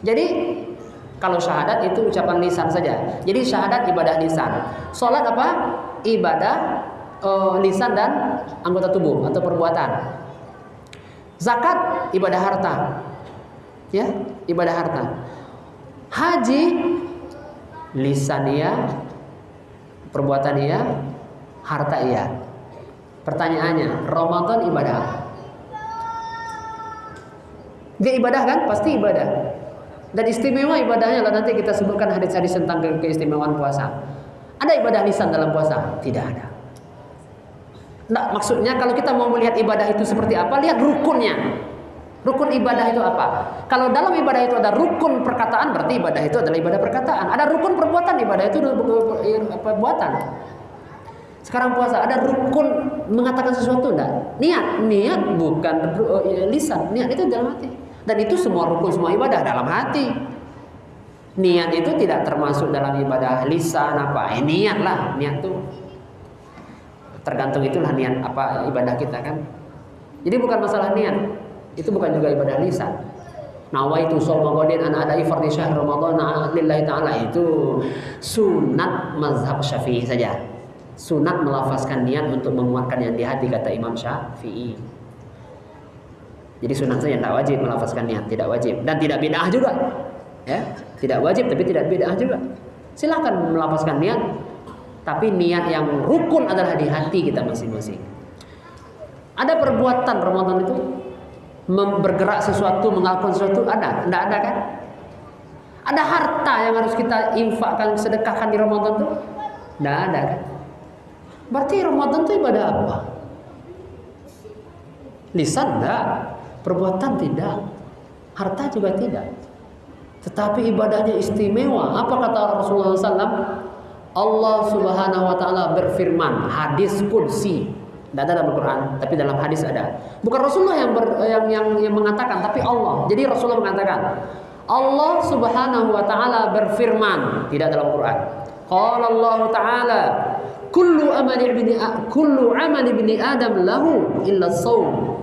Jadi kalau syahadat itu ucapan lisan saja. Jadi syahadat ibadah lisan. Sholat apa? Ibadah uh, lisan dan anggota tubuh atau perbuatan. Zakat ibadah harta. Ya, ibadah harta. Haji lisan iya, perbuatan iya, harta iya. Pertanyaannya, Ramadan ibadah Dia ibadah kan? Pasti ibadah. Dan istimewa ibadahnya lah nanti kita sebutkan hadis-hadis tentang keistimewaan puasa. Ada ibadah lisan dalam puasa? Tidak ada. Nah, maksudnya kalau kita mau melihat ibadah itu seperti apa, lihat rukunnya. Rukun ibadah itu apa? Kalau dalam ibadah itu ada rukun perkataan, berarti ibadah itu adalah ibadah perkataan. Ada rukun perbuatan, ibadah itu perbuatan. Sekarang puasa, ada rukun mengatakan sesuatu enggak? Niat, niat bukan eh, lisan, niat itu dalam hati. Dan itu semua rukun semua ibadah dalam hati. Niat itu tidak termasuk dalam ibadah lisan apa? Eh, niat lah, niat tuh tergantung itulah niat apa ibadah kita kan? Jadi bukan masalah niat itu bukan juga ibadah lisan. Nawaitu sholma qadin an ada fardhi syahr ramadan lillahi taala. Itu sunat mazhab syafi'i saja. Sunat melafazkan niat untuk menguatkan yang di hati kata Imam Syafi'i. Jadi sunat saja tidak wajib melafazkan niat tidak wajib. Dan tidak bid'ah juga ya. Tidak wajib tapi tidak bid'ah juga. Silahkan melafazkan niat tapi niat yang rukun adalah di hati kita masing-masing. Ada perbuatan Ramadan itu bergerak sesuatu, melakukan sesuatu ada, tidak ada kan? Ada harta yang harus kita infakkan, sedekahkan di Ramadan itu? Tidak ada kan? Berarti Ramadan itu ibadah apa? Lisan tidak, perbuatan tidak, harta juga tidak. Tetapi ibadahnya istimewa. Apa kata Rasulullah SAW? Allah Subhanahu wa taala berfirman, hadis qudsi. Tidak ada dalam Al-Quran, tapi dalam hadis ada. Bukan Rasulullah yang, ber, yang, yang, yang mengatakan, tapi Allah. Jadi Rasulullah mengatakan, Allah Subhanahu wa taala berfirman, tidak dalam Al-Quran. Qala Allah taala, "Kullu amali ibni kullu amali ibni Adam lahu illa shaum."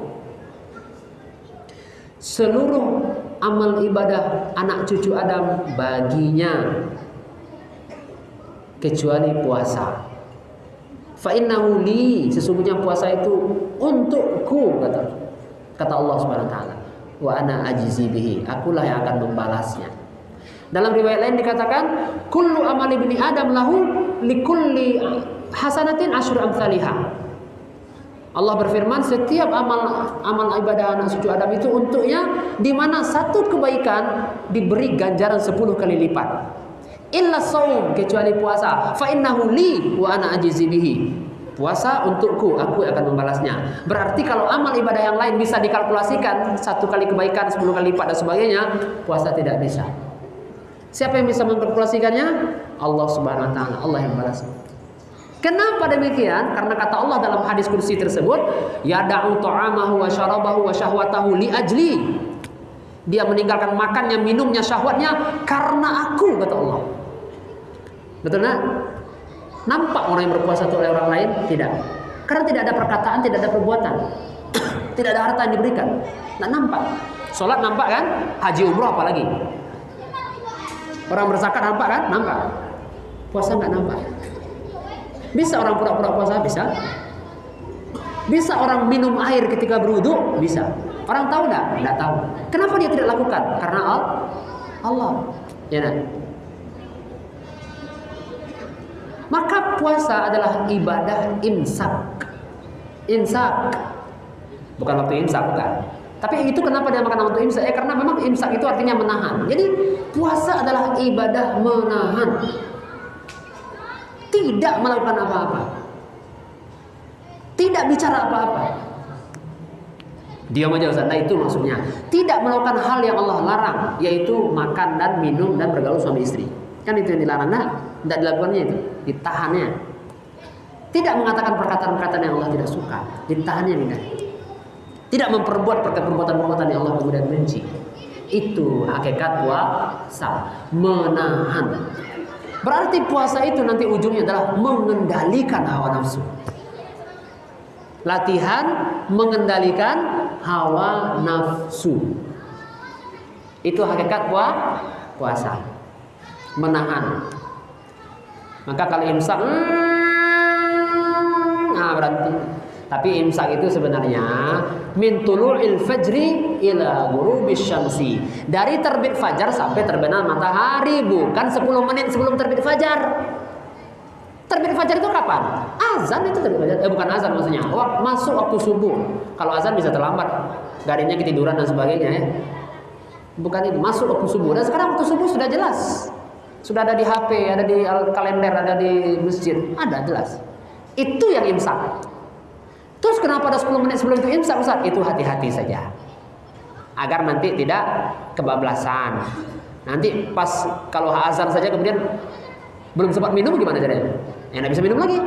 Seluruh amal ibadah anak cucu Adam baginya kecuali puasa. Fa li sesungguhnya puasa itu untukku kata kata Allah Subhanahu wa taala. Wa ana ajzi bihi. Akulah yang akan membalasnya. Dalam riwayat lain dikatakan kullu amali bini Adam lahu likulli hasanatin asyru amsalihah. Allah berfirman setiap amal amal ibadah anak cucu Adam itu untuknya di mana satu kebaikan diberi ganjaran 10 kali lipat illa saum kecuali puasa fa innahu li wa ana ajizi bihi Puasa untukku, aku akan membalasnya. Berarti kalau amal ibadah yang lain bisa dikalkulasikan satu kali kebaikan, sepuluh kali lipat dan sebagainya, puasa tidak bisa. Siapa yang bisa mengkalkulasikannya? Allah Subhanahu wa taala. Allah yang balas. Kenapa demikian? Karena kata Allah dalam hadis kursi tersebut, ya da'u ta'amahu wa syarabahu wa syahwatahu li ajli. Dia meninggalkan makannya, minumnya, syahwatnya karena aku, kata Allah. Betul enggak? Nampak orang yang berpuasa itu oleh orang lain? Tidak. Karena tidak ada perkataan, tidak ada perbuatan. tidak ada harta yang diberikan. Tidak nampak. Sholat nampak kan? Haji umroh apalagi. Orang berzakat nampak kan? Nampak. Puasa nggak nampak. Bisa orang pura-pura puasa? Bisa. Bisa orang minum air ketika berwudu? Bisa. Orang tahu nggak? Nggak tahu. Kenapa dia tidak lakukan? Karena Allah. Ya, nah. Maka puasa adalah ibadah imsak. Imsak. Bukan waktu imsak, bukan. Tapi itu kenapa dia makan waktu imsak? Eh karena memang imsak itu artinya menahan. Jadi puasa adalah ibadah menahan. Tidak melakukan apa-apa. Tidak bicara apa-apa. Diam aja Ustaz. Nah itu maksudnya. Tidak melakukan hal yang Allah larang, yaitu makan dan minum dan bergaul suami istri. Kan itu yang dilarang. Nah, tidak dilakukannya itu, ditahannya. Tidak mengatakan perkataan-perkataan yang Allah tidak suka, ditahannya tidak. Tidak memperbuat perbuatan-perbuatan yang Allah kemudian benci. Itu hakikat puasa, menahan. Berarti puasa itu nanti ujungnya adalah mengendalikan hawa nafsu. Latihan mengendalikan hawa nafsu. Itu hakikat puasa menahan. Maka kalau imsak, hmm, nah berarti. Tapi imsak itu sebenarnya min tulu'il fajri ila ghurubis syamsi. Dari terbit fajar sampai terbenam matahari, bukan 10 menit sebelum terbit fajar. Terbit fajar itu kapan? Azan itu terbit fajar. Eh bukan azan maksudnya. Waktu masuk waktu subuh. Kalau azan bisa terlambat. Garinya ketiduran dan sebagainya ya. Bukan itu, masuk waktu subuh. Dan sekarang waktu subuh sudah jelas. Sudah ada di HP, ada di kalender, ada di masjid. Ada jelas. Itu yang imsak. Terus kenapa ada 10 menit sebelum itu imsak Ustaz? Itu hati-hati saja. Agar nanti tidak kebablasan. Nanti pas kalau azan saja kemudian belum sempat minum gimana caranya? Ya nggak bisa minum lagi.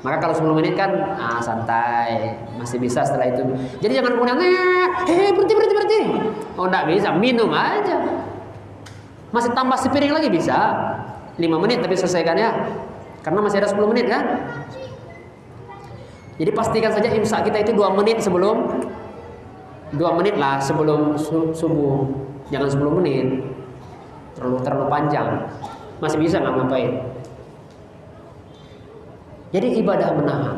Maka kalau 10 menit kan ah, santai, masih bisa setelah itu. Jadi jangan kemudian eh berhenti berhenti berhenti. Oh enggak bisa, minum aja. Masih tambah sepiring lagi bisa. 5 menit tapi selesaikan ya. Karena masih ada 10 menit kan? Jadi pastikan saja imsak kita itu 2 menit sebelum 2 menit lah sebelum subuh. Jangan 10 menit. Terlalu terlalu panjang. Masih bisa nggak ngapain? Jadi ibadah menahan.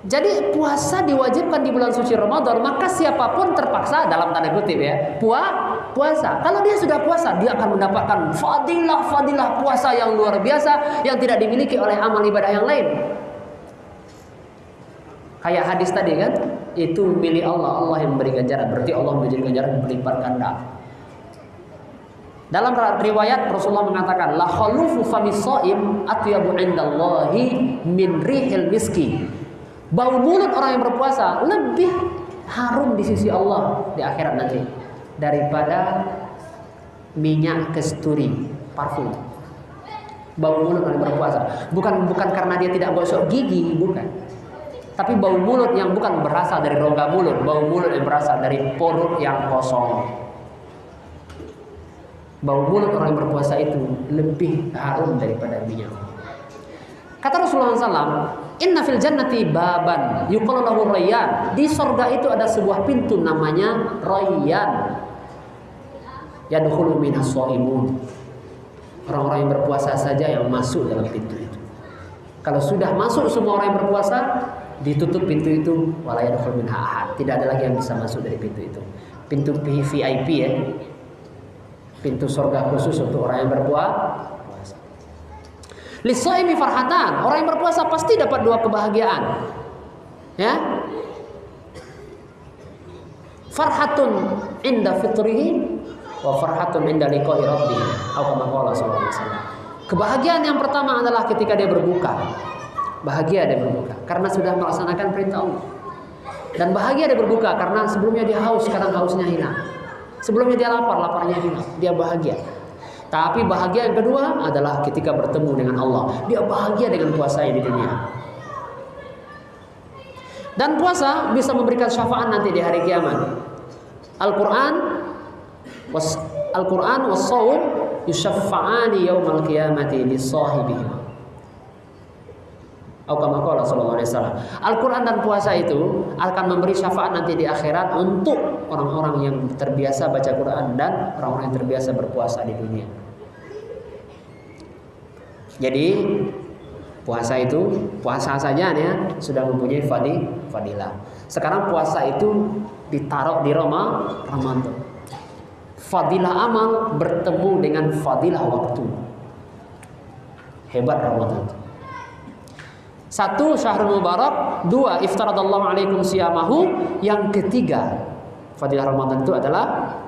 Jadi puasa diwajibkan di bulan suci Ramadan, maka siapa pun terpaksa dalam tanda kutip ya, puas puasa. Kalau dia sudah puasa, dia akan mendapatkan fadilah-fadilah puasa yang luar biasa yang tidak dimiliki oleh amal ibadah yang lain. Kayak hadis tadi kan, itu milik Allah, Allah yang memberi ganjaran. Berarti Allah memberi ganjaran berlipat ganda. Dalam riwayat Rasulullah mengatakan, la khalufu famis shaim atyabu indallahi min rihil miski Bau mulut orang yang berpuasa lebih harum di sisi Allah di akhirat nanti daripada minyak kesturi, parfum. Bau mulut orang berpuasa. Bukan bukan karena dia tidak gosok gigi, bukan. Tapi bau mulut yang bukan berasal dari rongga mulut, bau mulut yang berasal dari perut yang kosong. Bau mulut orang yang berpuasa itu lebih harum daripada minyak. Kata Rasulullah SAW, Inna fil jannati baban yuqalu rayyan. Di sorga itu ada sebuah pintu namanya rayyan. Yadkhulu minas shaimun. Orang-orang yang berpuasa saja yang masuk dalam pintu itu. Kalau sudah masuk semua orang yang berpuasa, ditutup pintu itu wala yadkhulu minha ahad. Tidak ada lagi yang bisa masuk dari pintu itu. Pintu VIP ya. Pintu sorga khusus untuk orang yang berpuasa Lisaimi farhatan. Orang yang berpuasa pasti dapat dua kebahagiaan. Ya. Farhatun inda fitrihi wa farhatun inda liqa'i rabbih. Atau sallallahu alaihi wasallam. Kebahagiaan yang pertama adalah ketika dia berbuka. Bahagia dia berbuka karena sudah melaksanakan perintah Allah. Dan bahagia dia berbuka karena sebelumnya dia haus, sekarang hausnya hilang. Sebelumnya dia lapar, laparnya hilang. Dia bahagia. Tapi bahagia yang kedua adalah ketika bertemu dengan Allah. Dia bahagia dengan puasa di dunia. Dan puasa bisa memberikan syafaat nanti di hari kiamat. Al-Quran Al-Quran was saum yushaffa'ani yaumal qiyamati li sahibihim. Al-Quran dan puasa itu akan memberi syafaat nanti di akhirat untuk orang-orang yang terbiasa baca Quran dan orang-orang yang terbiasa berpuasa di dunia. Jadi puasa itu puasa saja ya sudah mempunyai fadi, fadilah. Sekarang puasa itu ditaruh di Roma Ramadan. Fadilah amal bertemu dengan fadilah waktu. Hebat Ramadan. Satu syahrul mubarak, dua iftaradallahu alaikum siyamahu, yang ketiga fadilah Ramadan itu adalah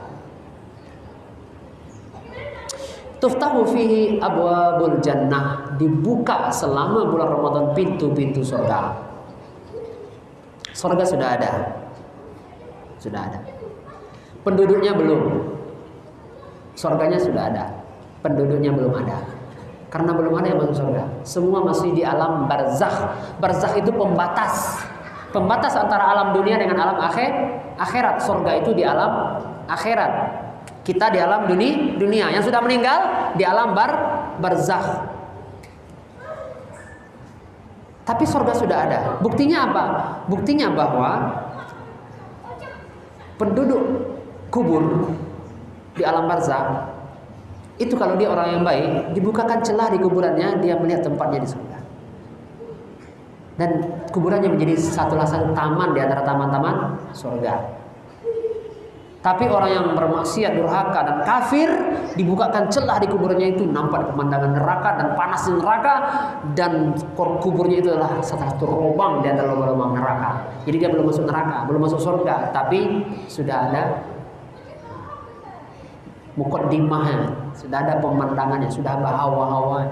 tuftahu fihi abwabul jannah, dibuka selama bulan Ramadan pintu-pintu surga. Surga sudah ada. Sudah ada. Penduduknya belum. Surganya sudah ada. Penduduknya belum ada. Karena belum ada yang masuk surga. Semua masih di alam barzakh. Barzakh itu pembatas. Pembatas antara alam dunia dengan alam akhir, akhirat. Surga itu di alam akhirat. Kita di alam dunia, dunia. Yang sudah meninggal di alam bar barzakh. Tapi surga sudah ada. Buktinya apa? Buktinya bahwa penduduk kubur di alam barzakh itu kalau dia orang yang baik, dibukakan celah di kuburannya, dia melihat tempatnya di surga. Dan kuburannya menjadi satu satu taman di antara taman-taman surga. Tapi orang yang bermaksiat, durhaka dan kafir dibukakan celah di kuburannya itu nampak pemandangan neraka dan panas neraka dan kuburnya itu adalah satu lubang di antara lubang-lubang neraka. Jadi dia belum masuk neraka, belum masuk surga, tapi sudah ada mukaddimahnya sudah ada pemandangannya, sudah ada hawa-hawa.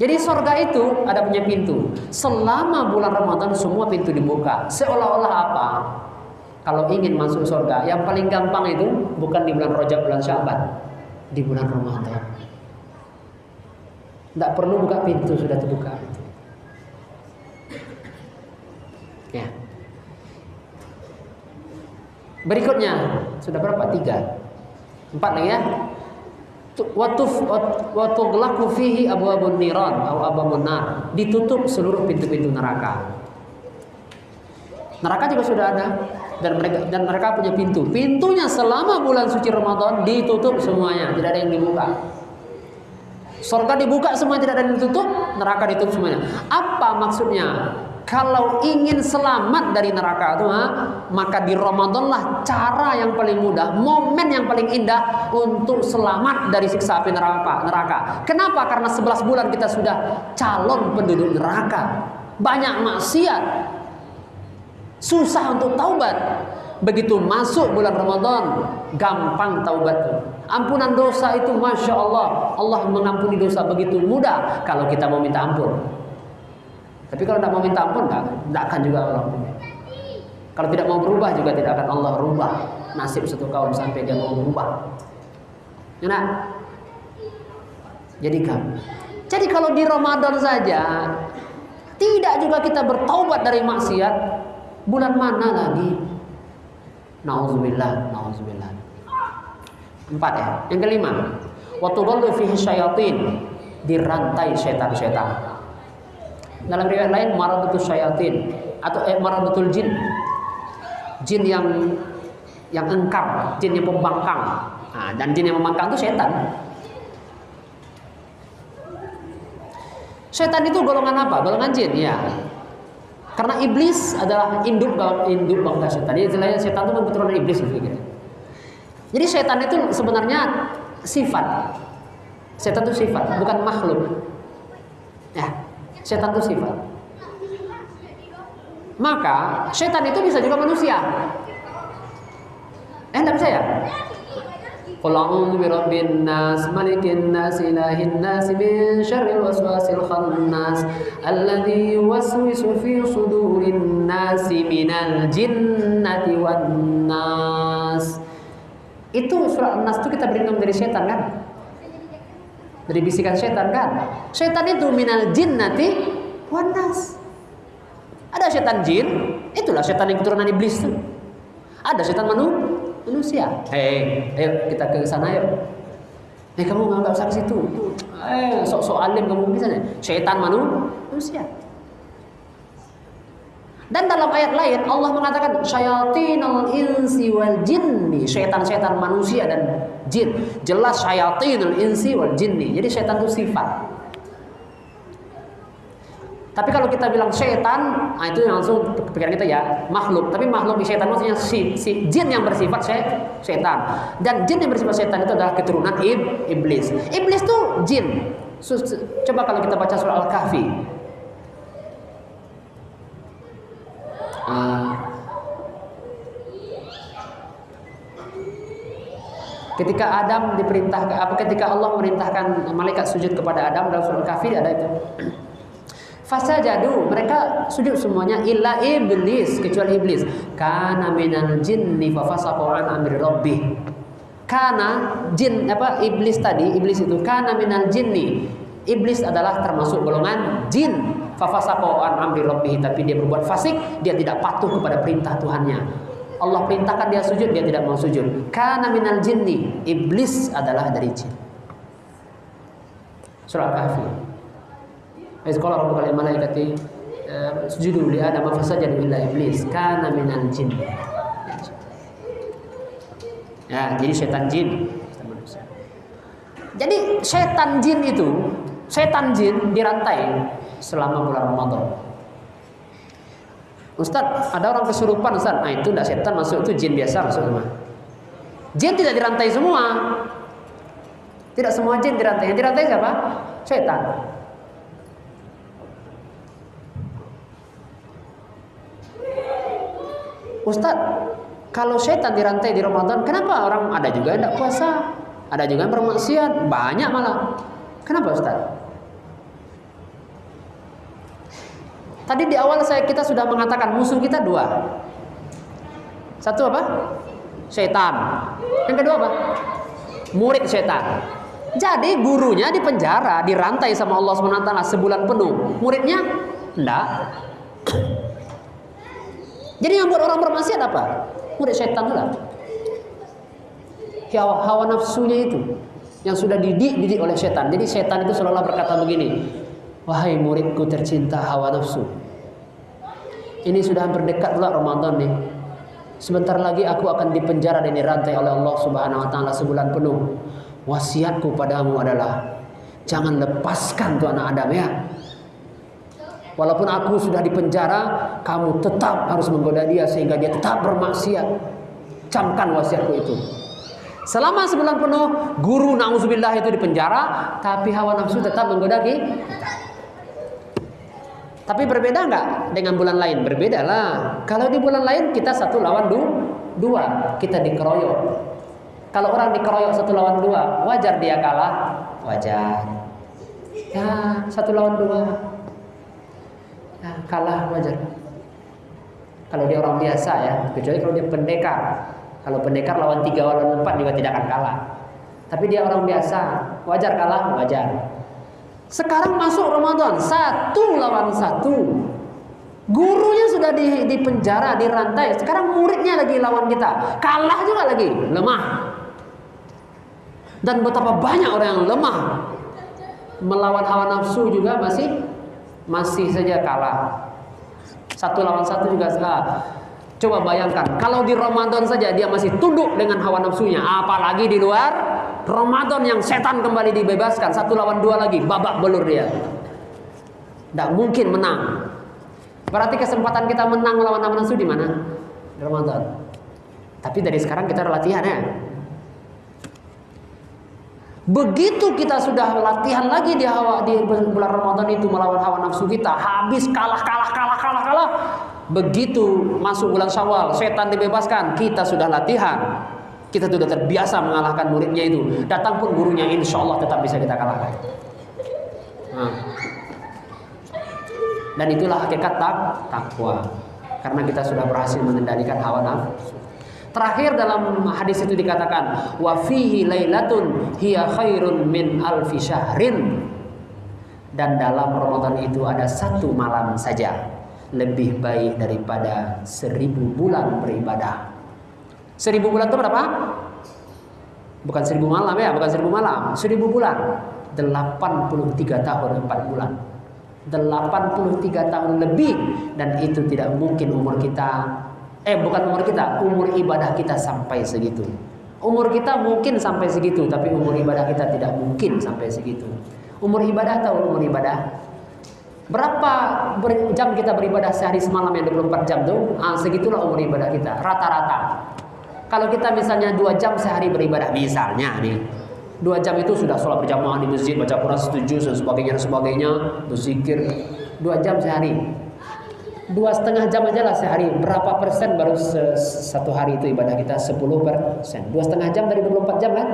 Jadi surga itu ada punya pintu. Selama bulan Ramadan semua pintu dibuka. Seolah-olah apa? Kalau ingin masuk surga, yang paling gampang itu bukan di bulan Rajab, bulan Syaban, di bulan Ramadan. Tidak perlu buka pintu, sudah terbuka. Ya. Berikutnya sudah berapa? Tiga, empat lagi ya. Watuf watuglaku fihi abu abu niran atau abu nar. Ditutup seluruh pintu-pintu neraka. Neraka juga sudah ada dan mereka dan mereka punya pintu. Pintunya selama bulan suci Ramadan ditutup semuanya, tidak ada yang dibuka. Surga dibuka semua tidak ada yang ditutup, neraka ditutup semuanya. Apa maksudnya? Kalau ingin selamat dari neraka itu, ha, maka di Ramadan lah cara yang paling mudah, momen yang paling indah untuk selamat dari siksa api neraka. Neraka. Kenapa? Karena 11 bulan kita sudah calon penduduk neraka. Banyak maksiat. Susah untuk taubat. Begitu masuk bulan Ramadan, gampang taubat. Ampunan dosa itu Masya Allah. Allah mengampuni dosa begitu mudah kalau kita mau minta ampun. Tapi kalau tidak mau minta ampun, tidak akan juga Allah Kalau tidak mau berubah juga tidak akan Allah rubah nasib satu kaum sampai dia mau berubah. Enak? Jadi kamu. Jadi kalau di Ramadan saja tidak juga kita bertaubat dari maksiat, bulan mana lagi? Nauzubillah, nauzubillah. Empat ya. Yang kelima, waktu fihi syayatin dirantai setan-setan. Dalam riwayat lain maradatul syayatin atau eh, maradatul jin. Jin yang yang engkar, jin yang pembangkang. Nah, dan jin yang membangkang itu setan. Setan itu golongan apa? Golongan jin, ya. Karena iblis adalah induk induk bangsa setan. Jadi istilahnya setan itu keturunan iblis gitu. Jadi setan itu sebenarnya sifat. Setan itu sifat, bukan makhluk. Ya, Setan itu sifat. Maka setan itu bisa juga manusia. Eh, enggak bisa ya? Qul birabbin nas, malikin nas, ilahin nas, min syarril waswasil khannas, alladzi yuwaswisu fi sudurin nas minal jinnati wan nas. Itu surat Nas itu kita berlindung dari setan kan? Dari bisikan setan kan? Setan itu minal jinnati wan nas. Ada setan jin, itulah setan yang keturunan iblis tuh. Ada setan manusia manusia. Hei, ayo kita ke sana yuk. Eh kamu nggak usah ke situ. Eh sok-sok alim kamu di sana. Syaitan manusia. Dan dalam ayat lain Allah mengatakan syayatinul insi wal jinni, syaitan-syaitan manusia dan jin. Jelas syayatinul insi wal jinni. Jadi syaitan itu sifat. Tapi kalau kita bilang setan, nah itu langsung pikiran kita ya makhluk. Tapi makhluk di setan maksudnya si, si jin yang bersifat se, setan. Dan jin yang bersifat setan itu adalah keturunan ib, iblis. Iblis itu jin. Coba kalau kita baca surah Al-Kahfi. Uh, ketika Adam diperintahkan apa ketika Allah memerintahkan malaikat sujud kepada Adam dalam surah Al-Kahfi ada itu Fasajadu mereka sujud semuanya illa iblis kecuali iblis. Karena minal jinni fafasaqa an amri rabbih. Karena jin apa iblis tadi iblis itu karena minal jinni. Iblis adalah termasuk golongan jin. Fafasaqa an amri rabbih tapi dia berbuat fasik, dia tidak patuh kepada perintah Tuhannya. Allah perintahkan dia sujud, dia tidak mau sujud. Karena minal jinni, iblis adalah dari jin. Surah Kahfi. Iz qala rabbuka lil malaikati eh, sujudu li Adam fasajadu illa iblis kana minal jin. Ya, jadi setan jin. Jadi setan jin itu, setan jin dirantai selama bulan Ramadan. Ustaz, ada orang kesurupan Ustaz. Nah, itu tidak setan masuk itu jin biasa masuk semua. Jin tidak dirantai semua. Tidak semua jin dirantai. Yang dirantai siapa? Setan. Ustadz, kalau setan dirantai di Ramadan, kenapa orang ada juga yang tidak puasa? Ada juga yang bermaksiat, banyak malah. Kenapa Ustadz? Tadi di awal saya kita sudah mengatakan musuh kita dua. Satu apa? Setan. Yang kedua apa? Murid setan. Jadi gurunya di penjara, dirantai sama Allah SWT sebulan penuh. Muridnya enggak. Jadi yang buat orang bermaksiat apa? Murid setan lah. Hawa, hawa nafsunya itu yang sudah didik-didik oleh setan. Jadi setan itu selalu berkata begini, wahai muridku tercinta hawa nafsu. Ini sudah hampir dekat pula Ramadan nih. Sebentar lagi aku akan dipenjara dan dirantai oleh Allah Subhanahu wa taala sebulan penuh. Wasiatku padamu adalah jangan lepaskan tuh anak Adam ya. Walaupun aku sudah di penjara, kamu tetap harus menggoda dia sehingga dia tetap bermaksiat. Camkan wasiatku itu. Selama sebulan penuh, guru nauzubillah itu di penjara, tapi hawa nafsu tetap menggoda kita. Tapi berbeda nggak dengan bulan lain? Berbeda lah. Kalau di bulan lain kita satu lawan du, dua, kita dikeroyok. Kalau orang dikeroyok satu lawan dua, wajar dia kalah? Wajar. Ya, satu lawan dua nah, kalah wajar kalau dia orang biasa ya kecuali kalau dia pendekar kalau pendekar lawan tiga lawan empat juga tidak akan kalah tapi dia orang biasa wajar kalah wajar sekarang masuk Ramadan. Satu lawan satu. Gurunya sudah di, di penjara di rantai. Sekarang muridnya lagi lawan kita. Kalah juga lagi. Lemah. Dan betapa banyak orang yang lemah. Melawan hawa nafsu juga masih masih saja kalah. Satu lawan satu juga salah. Coba bayangkan, kalau di Ramadan saja dia masih tunduk dengan hawa nafsunya, apalagi di luar Ramadan yang setan kembali dibebaskan, satu lawan dua lagi, babak belur dia. Tidak mungkin menang. Berarti kesempatan kita menang melawan nafsu di mana? Ramadan. Tapi dari sekarang kita latihan ya. Begitu kita sudah latihan lagi di hawa di bulan Ramadan itu melawan hawa nafsu kita, habis kalah kalah kalah kalah kalah. Begitu masuk bulan Syawal, setan dibebaskan, kita sudah latihan. Kita sudah terbiasa mengalahkan muridnya itu. Datang pun gurunya insya Allah tetap bisa kita kalahkan. Nah. Dan itulah hakikat tak takwa. Karena kita sudah berhasil mengendalikan hawa nafsu. Terakhir dalam hadis itu dikatakan wa fihi lailatun hiya khairun min alfi syahrin. Dan dalam Ramadan itu ada satu malam saja lebih baik daripada seribu bulan beribadah. Seribu bulan itu berapa? Bukan seribu malam ya, bukan seribu malam. Seribu bulan. 83 tahun 4 bulan. 83 tahun lebih dan itu tidak mungkin umur kita eh bukan umur kita, umur ibadah kita sampai segitu. Umur kita mungkin sampai segitu, tapi umur ibadah kita tidak mungkin sampai segitu. Umur ibadah atau umur ibadah? Berapa jam kita beribadah sehari semalam yang 24 jam tuh? Ah, segitulah umur ibadah kita, rata-rata. Kalau kita misalnya dua jam sehari beribadah, misalnya nih, dua jam itu sudah sholat berjamaah di masjid, baca Quran setuju dan sebagainya dan sebagainya, berzikir dua jam sehari. Dua setengah jam aja lah sehari. Berapa persen baru satu hari itu ibadah kita? 10 persen. Dua setengah jam dari 24 jam kan?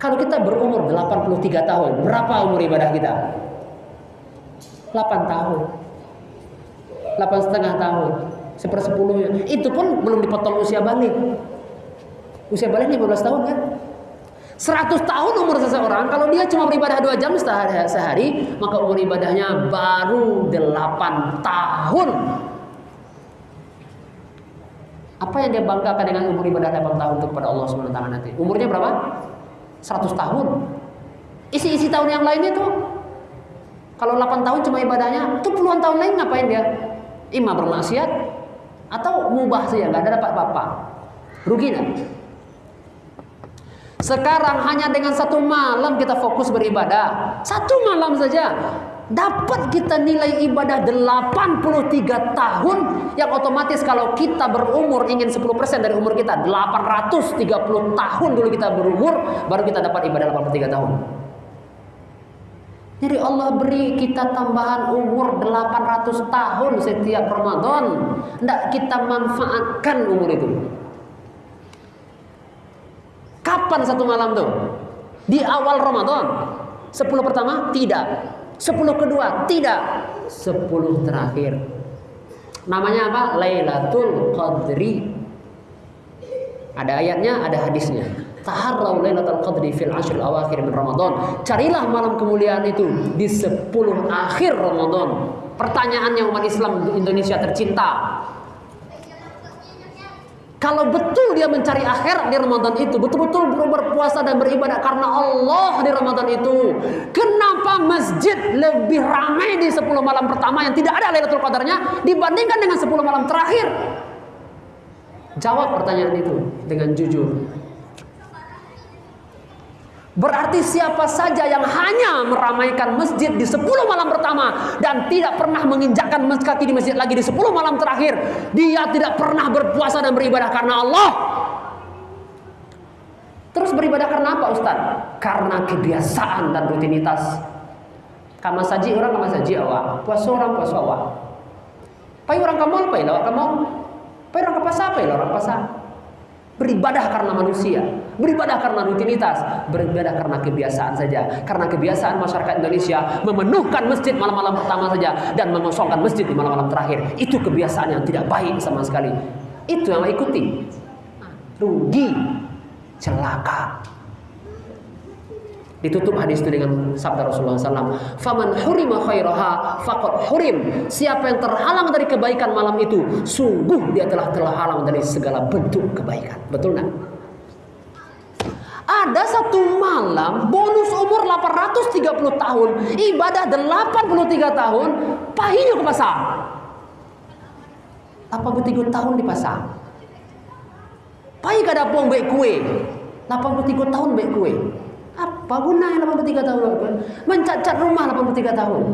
Kalau kita berumur 83 tahun, berapa umur ibadah kita? 8 tahun. 8 setengah tahun sepersepuluhnya. Itu pun belum dipotong usia balik. Usia balik 15 tahun kan? 100 tahun umur seseorang kalau dia cuma beribadah 2 jam sehari, sehari maka umur ibadahnya baru 8 tahun apa yang dia banggakan dengan umur ibadah 8 tahun itu kepada Allah SWT nanti umurnya berapa? 100 tahun isi-isi tahun yang lainnya tuh kalau 8 tahun cuma ibadahnya tuh puluhan tahun lain ngapain dia? ima bermaksiat atau mubah saja nggak ada dapat apa-apa. Rugi nggak? Sekarang hanya dengan satu malam kita fokus beribadah. Satu malam saja. Dapat kita nilai ibadah 83 tahun yang otomatis kalau kita berumur ingin 10% dari umur kita 830 tahun dulu kita berumur baru kita dapat ibadah 83 tahun jadi Allah beri kita tambahan umur 800 tahun setiap Ramadan. Tidak kita manfaatkan umur itu. Kapan satu malam tuh? Di awal Ramadan. Sepuluh pertama? Tidak. Sepuluh kedua? Tidak. Sepuluh terakhir. Namanya apa? Lailatul Qadri. Ada ayatnya, ada hadisnya. Taharrau lailatul qadri fil ashril awakhir min Ramadan. Carilah malam kemuliaan itu di 10 akhir Ramadan. Pertanyaannya umat Islam Indonesia tercinta. Kalau betul dia mencari akhir di Ramadan itu, betul-betul berpuasa dan beribadah karena Allah di Ramadan itu, kenapa masjid lebih ramai di 10 malam pertama yang tidak ada Lailatul Qadarnya dibandingkan dengan 10 malam terakhir? Jawab pertanyaan itu dengan jujur. Berarti siapa saja yang hanya meramaikan masjid di 10 malam pertama dan tidak pernah menginjakkan kaki di masjid lagi di 10 malam terakhir, dia tidak pernah berpuasa dan beribadah karena Allah. Terus beribadah karena apa Ustaz? Karena kebiasaan dan rutinitas. Kama saji orang kama saji awak, puasa orang puasa awak. Pai orang kamu apa ya kamu? Pai orang ke apa ya orang pasar? Beribadah karena manusia, beribadah karena rutinitas, beribadah karena kebiasaan saja. Karena kebiasaan masyarakat Indonesia memenuhkan masjid malam-malam pertama saja dan mengosongkan masjid di malam-malam terakhir. Itu kebiasaan yang tidak baik sama sekali. Itu yang ikuti. Rugi, celaka. Ditutup hadis itu dengan sabda Rasulullah SAW. Faman hurima khairaha faqad hurim. Siapa yang terhalang dari kebaikan malam itu, sungguh dia telah terhalang dari segala bentuk kebaikan. Betul nggak? Ada satu malam bonus umur 830 tahun, ibadah 83 tahun, pahinya ke pasar. 83 tahun di pasar. Pahi kada pun baik kue. 83 tahun baik kue. Apa gunanya 83 tahun? Mencacat rumah 83 tahun.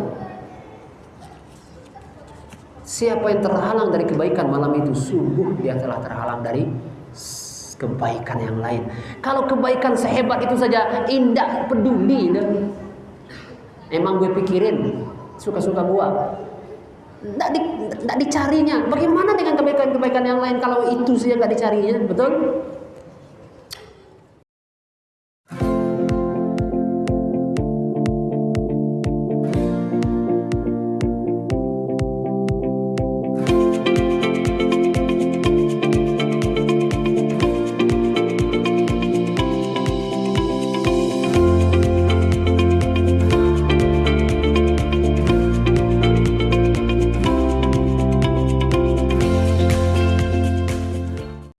Siapa yang terhalang dari kebaikan malam itu sungguh dia telah terhalang dari kebaikan yang lain. Kalau kebaikan sehebat itu saja indah peduli dan emang gue pikirin suka-suka gua. Tidak di, dicarinya. Bagaimana dengan kebaikan-kebaikan yang lain kalau itu saja nggak dicarinya? Betul?